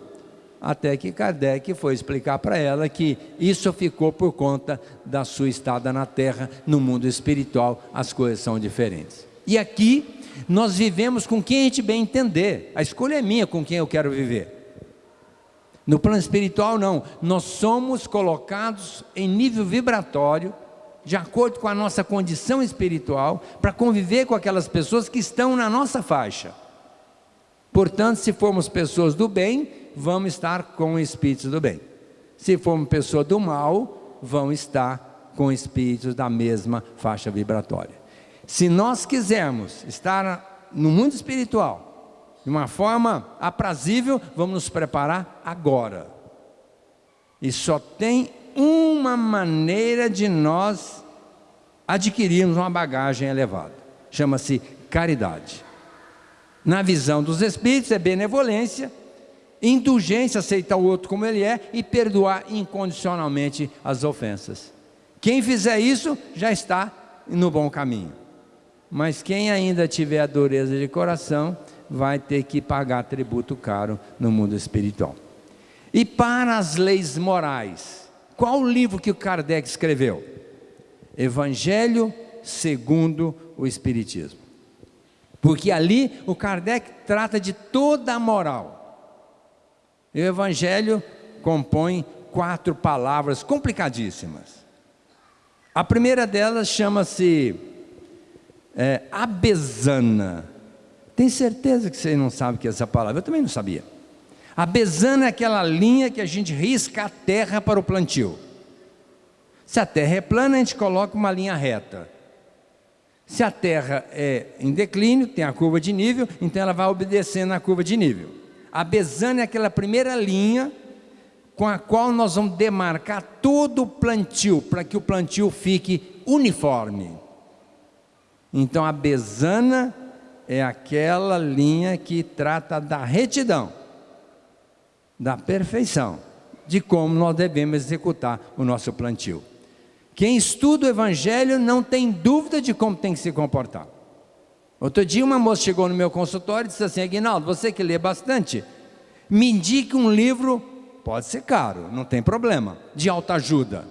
Até que Kardec foi explicar para ela que isso ficou por conta da sua estada na terra, no mundo espiritual, as coisas são diferentes. E aqui nós vivemos com quem a gente bem entender. A escolha é minha com quem eu quero viver. No plano espiritual, não. Nós somos colocados em nível vibratório, de acordo com a nossa condição espiritual, para conviver com aquelas pessoas que estão na nossa faixa. Portanto, se formos pessoas do bem, vamos estar com espíritos do bem. Se formos pessoas do mal, vão estar com espíritos da mesma faixa vibratória. Se nós quisermos estar no mundo espiritual de uma forma aprazível, vamos nos preparar agora. E só tem uma maneira de nós adquirirmos uma bagagem elevada. Chama-se caridade. Na visão dos espíritos é benevolência, indulgência, aceitar o outro como ele é e perdoar incondicionalmente as ofensas. Quem fizer isso já está no bom caminho. Mas quem ainda tiver a dureza de coração vai ter que pagar tributo caro no mundo espiritual. E para as leis morais, qual o livro que o Kardec escreveu? Evangelho segundo o Espiritismo. Porque ali o Kardec trata de toda a moral. E o Evangelho compõe quatro palavras complicadíssimas. A primeira delas chama-se é, abesana. Tem certeza que você não sabe o que é essa palavra? Eu também não sabia. A besana é aquela linha que a gente risca a terra para o plantio. Se a terra é plana, a gente coloca uma linha reta. Se a terra é em declínio, tem a curva de nível, então ela vai obedecendo a curva de nível. A besana é aquela primeira linha com a qual nós vamos demarcar todo o plantio, para que o plantio fique uniforme. Então a besana é aquela linha que trata da retidão, da perfeição, de como nós devemos executar o nosso plantio. Quem estuda o Evangelho não tem dúvida de como tem que se comportar. Outro dia uma moça chegou no meu consultório e disse assim, Aguinaldo, você que lê bastante, me indique um livro, pode ser caro, não tem problema, de alta ajuda.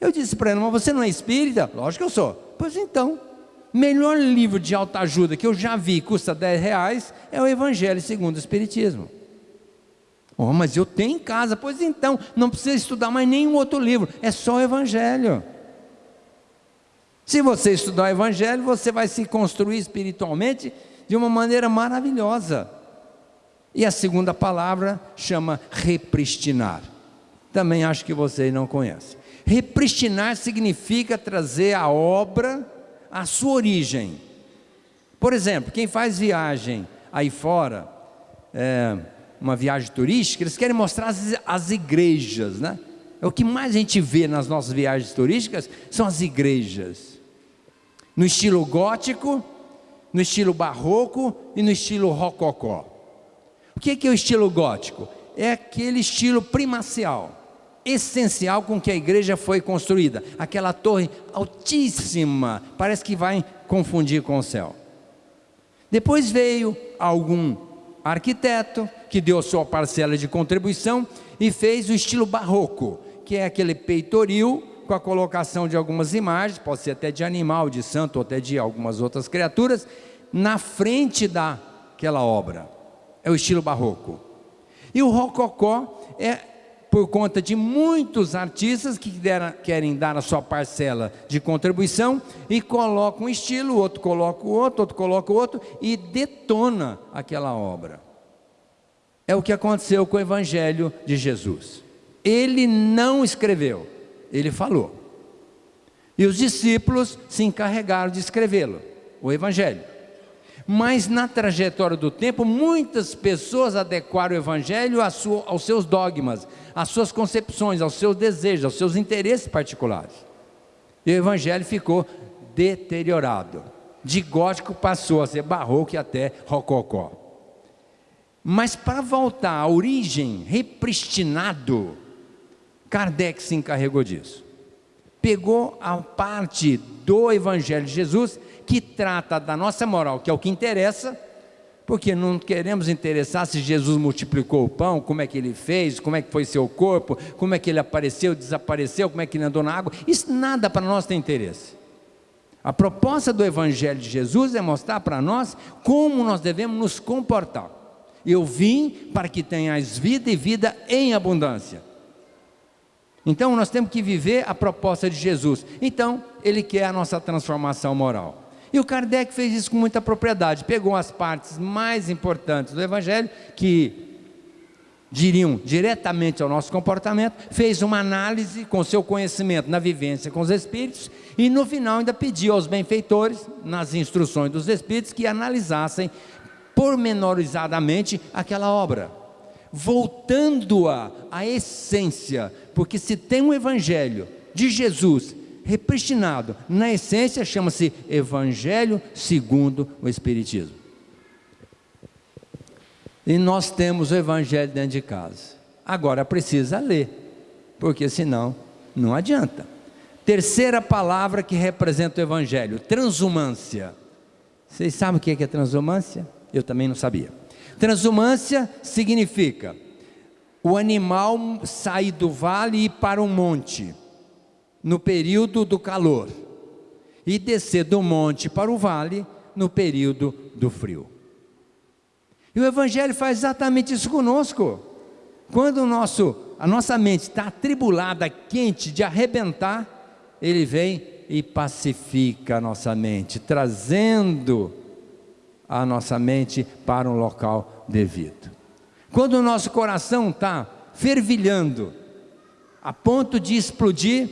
Eu disse para ela, mas você não é espírita? Lógico que eu sou. Pois então, melhor livro de alta ajuda que eu já vi, custa 10 reais, é o Evangelho segundo o Espiritismo. Oh, mas eu tenho em casa, pois então, não precisa estudar mais nenhum outro livro, é só o Evangelho. Se você estudar o Evangelho, você vai se construir espiritualmente de uma maneira maravilhosa. E a segunda palavra chama repristinar. Também acho que vocês não conhecem. Repristinar significa trazer a obra à sua origem. Por exemplo, quem faz viagem aí fora, é, uma viagem turística, eles querem mostrar as, as igrejas, né? É o que mais a gente vê nas nossas viagens turísticas são as igrejas. No estilo gótico, no estilo barroco e no estilo rococó. O que é o estilo gótico? É aquele estilo primacial, essencial com que a igreja foi construída. Aquela torre altíssima, parece que vai confundir com o céu. Depois veio algum arquiteto que deu sua parcela de contribuição e fez o estilo barroco, que é aquele peitoril com a colocação de algumas imagens, pode ser até de animal, de santo ou até de algumas outras criaturas, na frente daquela obra é o estilo barroco. E o rococó é por conta de muitos artistas que deram, querem dar a sua parcela de contribuição e colocam um estilo, outro coloca o outro, outro coloca o outro e detona aquela obra. É o que aconteceu com o Evangelho de Jesus. Ele não escreveu, ele falou. E os discípulos se encarregaram de escrevê-lo, o Evangelho. Mas na trajetória do tempo, muitas pessoas adequaram o Evangelho aos seus dogmas, às suas concepções, aos seus desejos, aos seus interesses particulares. E o Evangelho ficou deteriorado. De gótico passou a ser barroco e até rococó. Mas para voltar à origem, repristinado, Kardec se encarregou disso. Pegou a parte do Evangelho de Jesus que trata da nossa moral, que é o que interessa, porque não queremos interessar se Jesus multiplicou o pão, como é que ele fez, como é que foi seu corpo, como é que ele apareceu, desapareceu, como é que ele andou na água, isso nada para nós tem interesse. A proposta do Evangelho de Jesus é mostrar para nós como nós devemos nos comportar. Eu vim para que tenhais vida e vida em abundância. Então nós temos que viver a proposta de Jesus. Então, Ele quer a nossa transformação moral. E o Kardec fez isso com muita propriedade, pegou as partes mais importantes do Evangelho, que diriam diretamente ao nosso comportamento, fez uma análise com seu conhecimento na vivência com os Espíritos, e no final ainda pediu aos benfeitores, nas instruções dos Espíritos, que analisassem pormenorizadamente aquela obra, voltando-a à essência, porque se tem um Evangelho de Jesus repristinado. Na essência, chama-se Evangelho segundo o Espiritismo. E nós temos o Evangelho dentro de casa. Agora precisa ler, porque senão não adianta. Terceira palavra que representa o Evangelho: transumância. Vocês sabem o que é transumância? Eu também não sabia. Transumância significa o animal sair do vale e ir para um monte, no período do calor, e descer do monte para o vale no período do frio. E o Evangelho faz exatamente isso conosco. Quando o nosso, a nossa mente está atribulada, quente, de arrebentar, ele vem e pacifica a nossa mente, trazendo a nossa mente para um local devido. Quando o nosso coração está fervilhando, a ponto de explodir,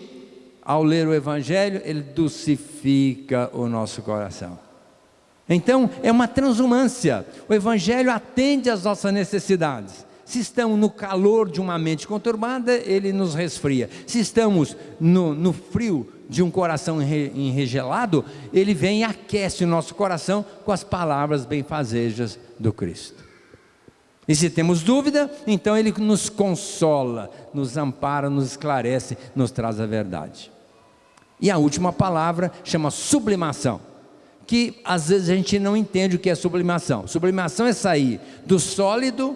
ao ler o Evangelho, ele dulcifica o nosso coração. Então, é uma transumância. O Evangelho atende às nossas necessidades. Se estamos no calor de uma mente conturbada, ele nos resfria. Se estamos no, no frio de um coração enregelado, ele vem e aquece o nosso coração com as palavras benfazejas do Cristo. E se temos dúvida, então ele nos consola, nos ampara, nos esclarece, nos traz a verdade. E a última palavra chama sublimação, que às vezes a gente não entende o que é sublimação. Sublimação é sair do sólido,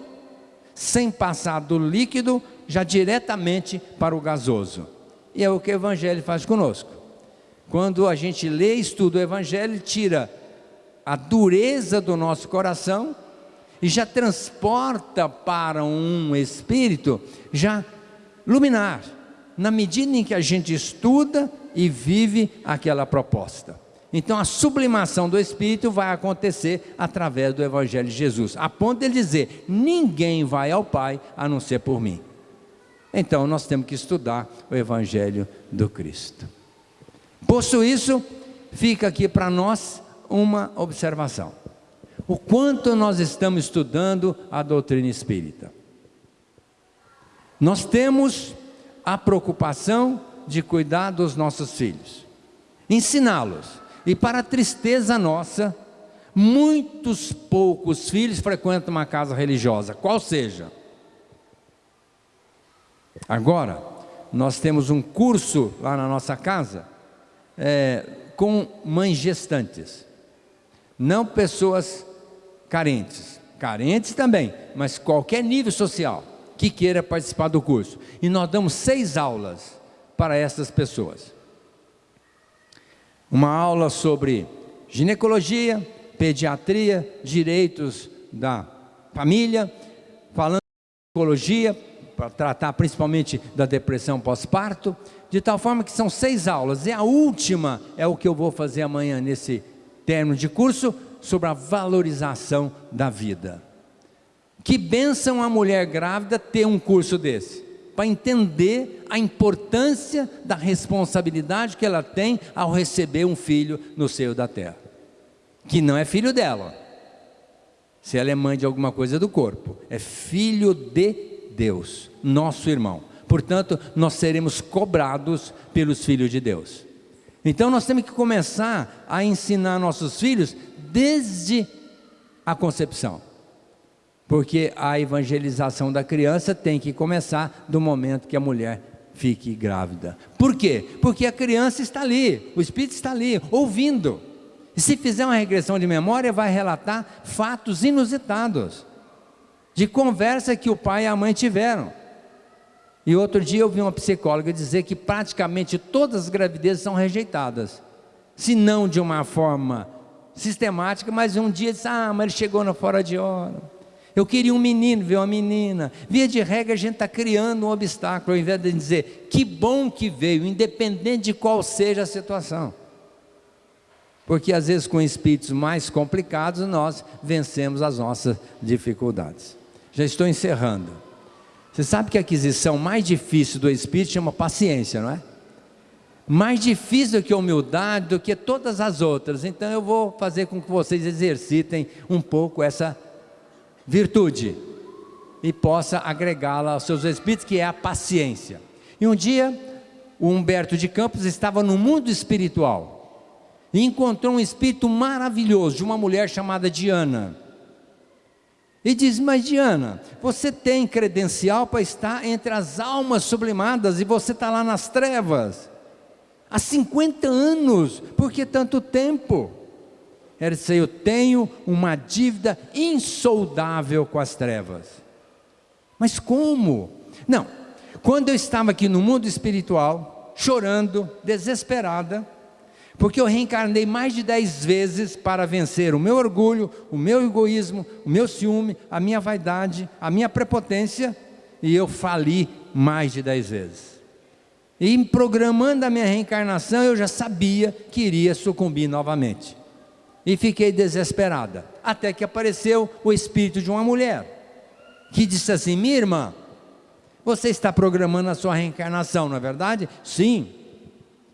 sem passar do líquido, já diretamente para o gasoso. E é o que o Evangelho faz conosco. Quando a gente lê e estuda o Evangelho, tira a dureza do nosso coração e já transporta para um espírito já luminar, na medida em que a gente estuda e vive aquela proposta. Então a sublimação do Espírito vai acontecer através do Evangelho de Jesus, a ponto de ele dizer: ninguém vai ao Pai a não ser por mim. Então nós temos que estudar o Evangelho do Cristo. Posto isso, fica aqui para nós uma observação. O quanto nós estamos estudando a doutrina espírita. Nós temos a preocupação de cuidar dos nossos filhos, ensiná-los. E para a tristeza nossa, muitos poucos filhos frequentam uma casa religiosa, qual seja. Agora, nós temos um curso lá na nossa casa é, com mães gestantes, não pessoas carentes, carentes também, mas qualquer nível social que queira participar do curso. E nós damos seis aulas para essas pessoas. Uma aula sobre ginecologia, pediatria, direitos da família, falando de psicologia, para tratar principalmente da depressão pós-parto, de tal forma que são seis aulas, e a última é o que eu vou fazer amanhã nesse término de curso, sobre a valorização da vida. Que benção a mulher grávida ter um curso desse, para entender a importância da responsabilidade que ela tem ao receber um filho no seio da terra, que não é filho dela, se ela é mãe de alguma coisa do corpo, é filho de Deus, nosso irmão. Portanto, nós seremos cobrados pelos filhos de Deus. Então, nós temos que começar a ensinar nossos filhos desde a concepção. Porque a evangelização da criança tem que começar do momento que a mulher fique grávida. Por quê? Porque a criança está ali, o espírito está ali, ouvindo. E se fizer uma regressão de memória, vai relatar fatos inusitados de conversa que o pai e a mãe tiveram. E outro dia eu vi uma psicóloga dizer que praticamente todas as gravidezes são rejeitadas, se não de uma forma sistemática, mas um dia disse: Ah, mas ele chegou na fora de hora. Eu queria um menino, ver uma menina. Via de regra, a gente está criando um obstáculo, ao invés de dizer que bom que veio, independente de qual seja a situação. Porque às vezes com espíritos mais complicados nós vencemos as nossas dificuldades. Já estou encerrando. Você sabe que a aquisição mais difícil do Espírito chama paciência, não é? Mais difícil do que a humildade, do que todas as outras. Então eu vou fazer com que vocês exercitem um pouco essa virtude e possa agregá-la aos seus espíritos, que é a paciência. E um dia, o Humberto de Campos estava no mundo espiritual e encontrou um espírito maravilhoso de uma mulher chamada Diana E diz: Mas Diana, você tem credencial para estar entre as almas sublimadas e você está lá nas trevas. Há 50 anos, por que tanto tempo? Ela disse: Eu tenho uma dívida insoldável com as trevas. Mas como? Não, quando eu estava aqui no mundo espiritual, chorando, desesperada, porque eu reencarnei mais de dez vezes para vencer o meu orgulho, o meu egoísmo, o meu ciúme, a minha vaidade, a minha prepotência, e eu fali mais de dez vezes. E programando a minha reencarnação, eu já sabia que iria sucumbir novamente. E fiquei desesperada, até que apareceu o espírito de uma mulher, que disse assim: Minha irmã, você está programando a sua reencarnação, não é verdade? Sim.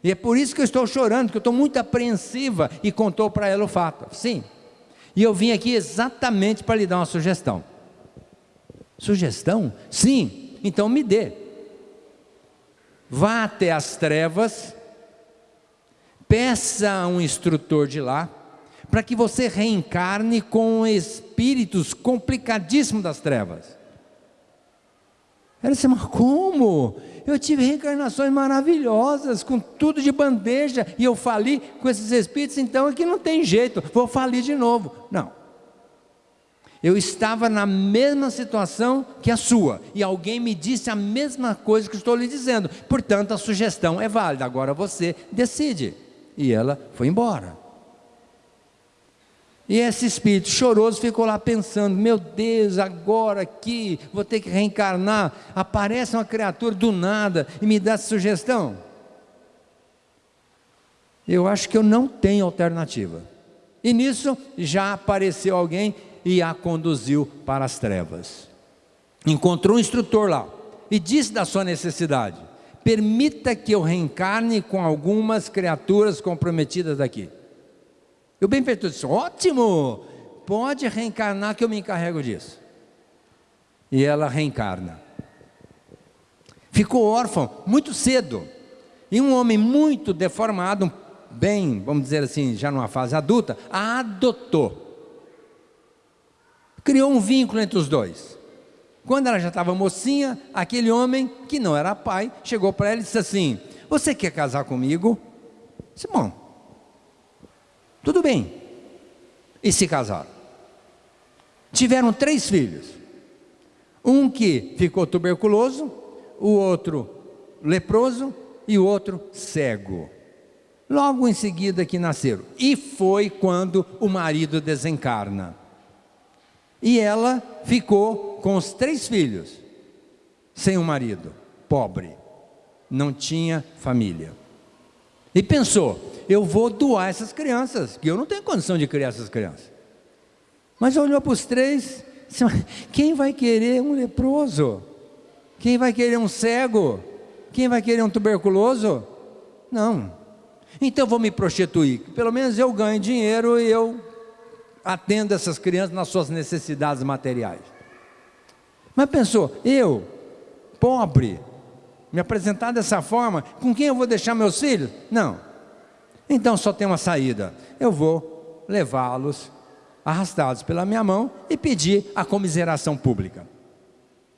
E é por isso que eu estou chorando, que eu estou muito apreensiva. E contou para ela o fato. Sim. E eu vim aqui exatamente para lhe dar uma sugestão. Sugestão? Sim. Então me dê. Vá até as trevas, peça a um instrutor de lá, para que você reencarne com espíritos complicadíssimos das trevas. Ela disse, mas como? Eu tive reencarnações maravilhosas, com tudo de bandeja, e eu fali com esses espíritos, então aqui não tem jeito, vou falir de novo. Não. Eu estava na mesma situação que a sua, e alguém me disse a mesma coisa que estou lhe dizendo, portanto a sugestão é válida, agora você decide. E ela foi embora. E esse espírito choroso ficou lá pensando: meu Deus, agora aqui vou ter que reencarnar. Aparece uma criatura do nada e me dá essa sugestão. Eu acho que eu não tenho alternativa. E nisso já apareceu alguém e a conduziu para as trevas. Encontrou um instrutor lá e disse da sua necessidade: permita que eu reencarne com algumas criaturas comprometidas daqui. E o benfeitor disse: ótimo, pode reencarnar que eu me encarrego disso. E ela reencarna. Ficou órfão muito cedo. E um homem muito deformado, bem, vamos dizer assim, já numa fase adulta, a adotou. Criou um vínculo entre os dois. Quando ela já estava mocinha, aquele homem, que não era pai, chegou para ela e disse assim: Você quer casar comigo? Bom, tudo bem. E se casaram. Tiveram três filhos. Um que ficou tuberculoso, o outro leproso e o outro cego. Logo em seguida que nasceram. E foi quando o marido desencarna. E ela ficou com os três filhos, sem o um marido, pobre, não tinha família. E pensou: eu vou doar essas crianças, que eu não tenho condição de criar essas crianças. Mas olhou para os três, disse, quem vai querer um leproso? Quem vai querer um cego? Quem vai querer um tuberculoso? Não. Então vou me prostituir. Pelo menos eu ganho dinheiro e eu atendo essas crianças nas suas necessidades materiais. Mas pensou, eu, pobre, me apresentar dessa forma, com quem eu vou deixar meus filhos? Não. Então só tem uma saída. Eu vou levá-los arrastados pela minha mão e pedir a comiseração pública.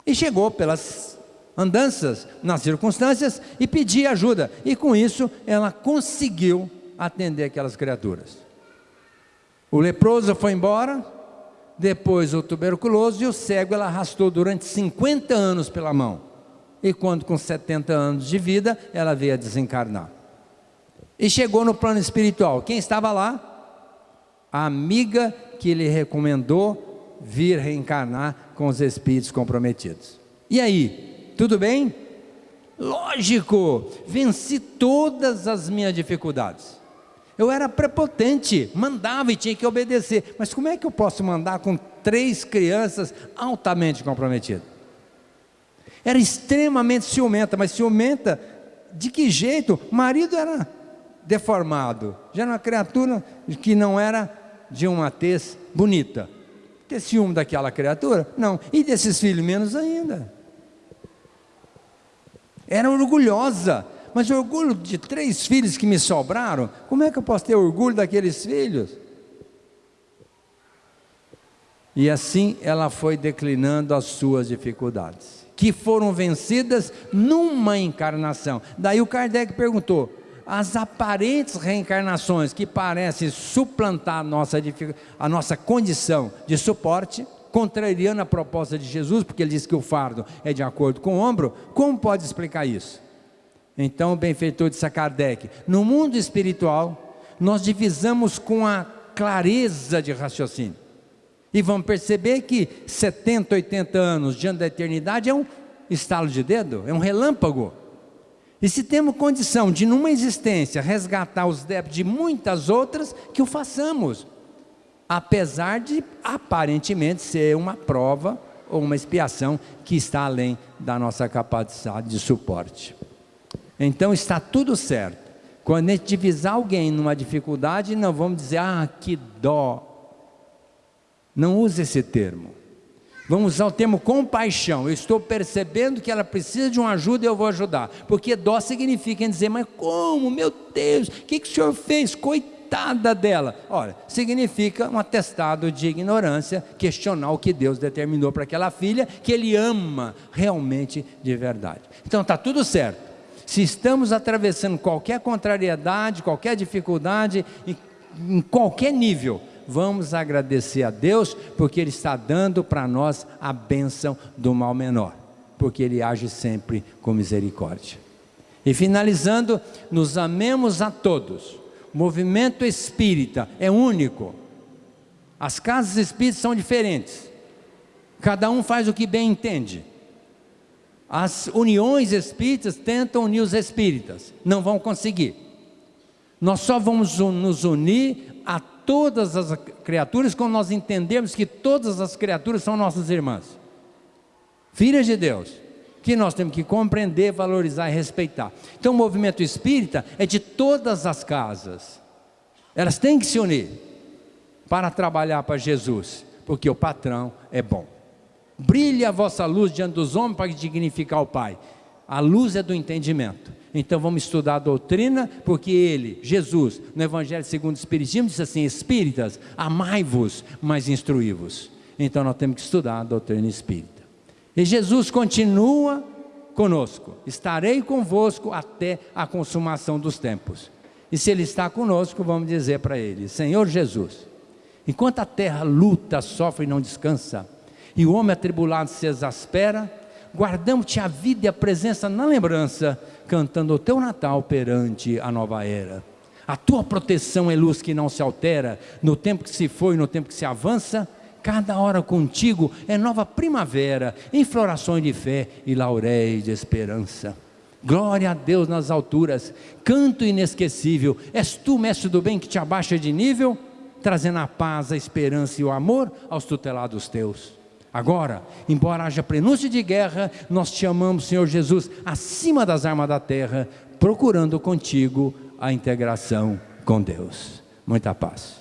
E chegou pelas andanças, nas circunstâncias, e pediu ajuda. E com isso ela conseguiu atender aquelas criaturas. O leproso foi embora, depois o tuberculoso e o cego ela arrastou durante 50 anos pela mão e quando com 70 anos de vida, ela veio a desencarnar. E chegou no plano espiritual. Quem estava lá? A amiga que lhe recomendou vir reencarnar com os espíritos comprometidos. E aí, tudo bem? Lógico, venci todas as minhas dificuldades. Eu era prepotente, mandava e tinha que obedecer. Mas como é que eu posso mandar com três crianças altamente comprometidas? Era extremamente ciumenta, mas ciumenta de que jeito? O marido era deformado, já era uma criatura que não era de uma tez bonita. Ter ciúme daquela criatura? Não. E desses filhos, menos ainda. Era orgulhosa, mas orgulho de três filhos que me sobraram, como é que eu posso ter orgulho daqueles filhos? E assim ela foi declinando as suas dificuldades, que foram vencidas numa encarnação. Daí o Kardec perguntou: as aparentes reencarnações que parecem suplantar a nossa, a nossa condição de suporte, contrariando a proposta de Jesus, porque ele disse que o fardo é de acordo com o ombro, como pode explicar isso? Então, o benfeitor de Kardec, no mundo espiritual, nós divisamos com a clareza de raciocínio. E vamos perceber que 70, 80 anos diante da eternidade é um estalo de dedo, é um relâmpago. E se temos condição de, numa existência, resgatar os débitos de muitas outras, que o façamos. Apesar de aparentemente ser uma prova ou uma expiação que está além da nossa capacidade de suporte. Então está tudo certo. Quando a gente divisar alguém numa dificuldade, não vamos dizer, ah, que dó. Não use esse termo. Vamos usar o termo compaixão. Eu estou percebendo que ela precisa de uma ajuda e eu vou ajudar. Porque dó significa dizer, mas como, meu Deus, o que, que o senhor fez? Coitada dela. Olha, significa um atestado de ignorância, questionar o que Deus determinou para aquela filha, que ele ama realmente de verdade. Então está tudo certo. Se estamos atravessando qualquer contrariedade, qualquer dificuldade, em, em qualquer nível, vamos agradecer a Deus, porque Ele está dando para nós a bênção do mal menor, porque Ele age sempre com misericórdia. E finalizando, nos amemos a todos. O movimento espírita é único. As casas espíritas são diferentes. Cada um faz o que bem entende. As uniões espíritas tentam unir os espíritas, não vão conseguir. Nós só vamos nos unir a todas as criaturas quando nós entendermos que todas as criaturas são nossas irmãs, filhas de Deus, que nós temos que compreender, valorizar e respeitar. Então, o movimento espírita é de todas as casas, elas têm que se unir para trabalhar para Jesus, porque o patrão é bom. Brilhe a vossa luz diante dos homens para dignificar o Pai. A luz é do entendimento. Então vamos estudar a doutrina, porque ele, Jesus, no Evangelho segundo o Espiritismo, disse assim: Espíritas, amai-vos, mas instruí-vos. Então nós temos que estudar a doutrina espírita. E Jesus continua conosco: estarei convosco até a consumação dos tempos. E se Ele está conosco, vamos dizer para Ele: Senhor Jesus, enquanto a terra luta, sofre e não descansa, e o homem atribulado se exaspera, guardamos-te a vida e a presença na lembrança, cantando o teu Natal perante a nova era. A tua proteção é luz que não se altera, no tempo que se foi, no tempo que se avança, cada hora contigo é nova primavera, em florações de fé e lauréis de esperança. Glória a Deus nas alturas, canto inesquecível, és tu, mestre do bem, que te abaixa de nível, trazendo a paz, a esperança e o amor aos tutelados teus. Agora, embora haja prenúncio de guerra, nós te amamos, Senhor Jesus, acima das armas da terra, procurando contigo a integração com Deus. Muita paz.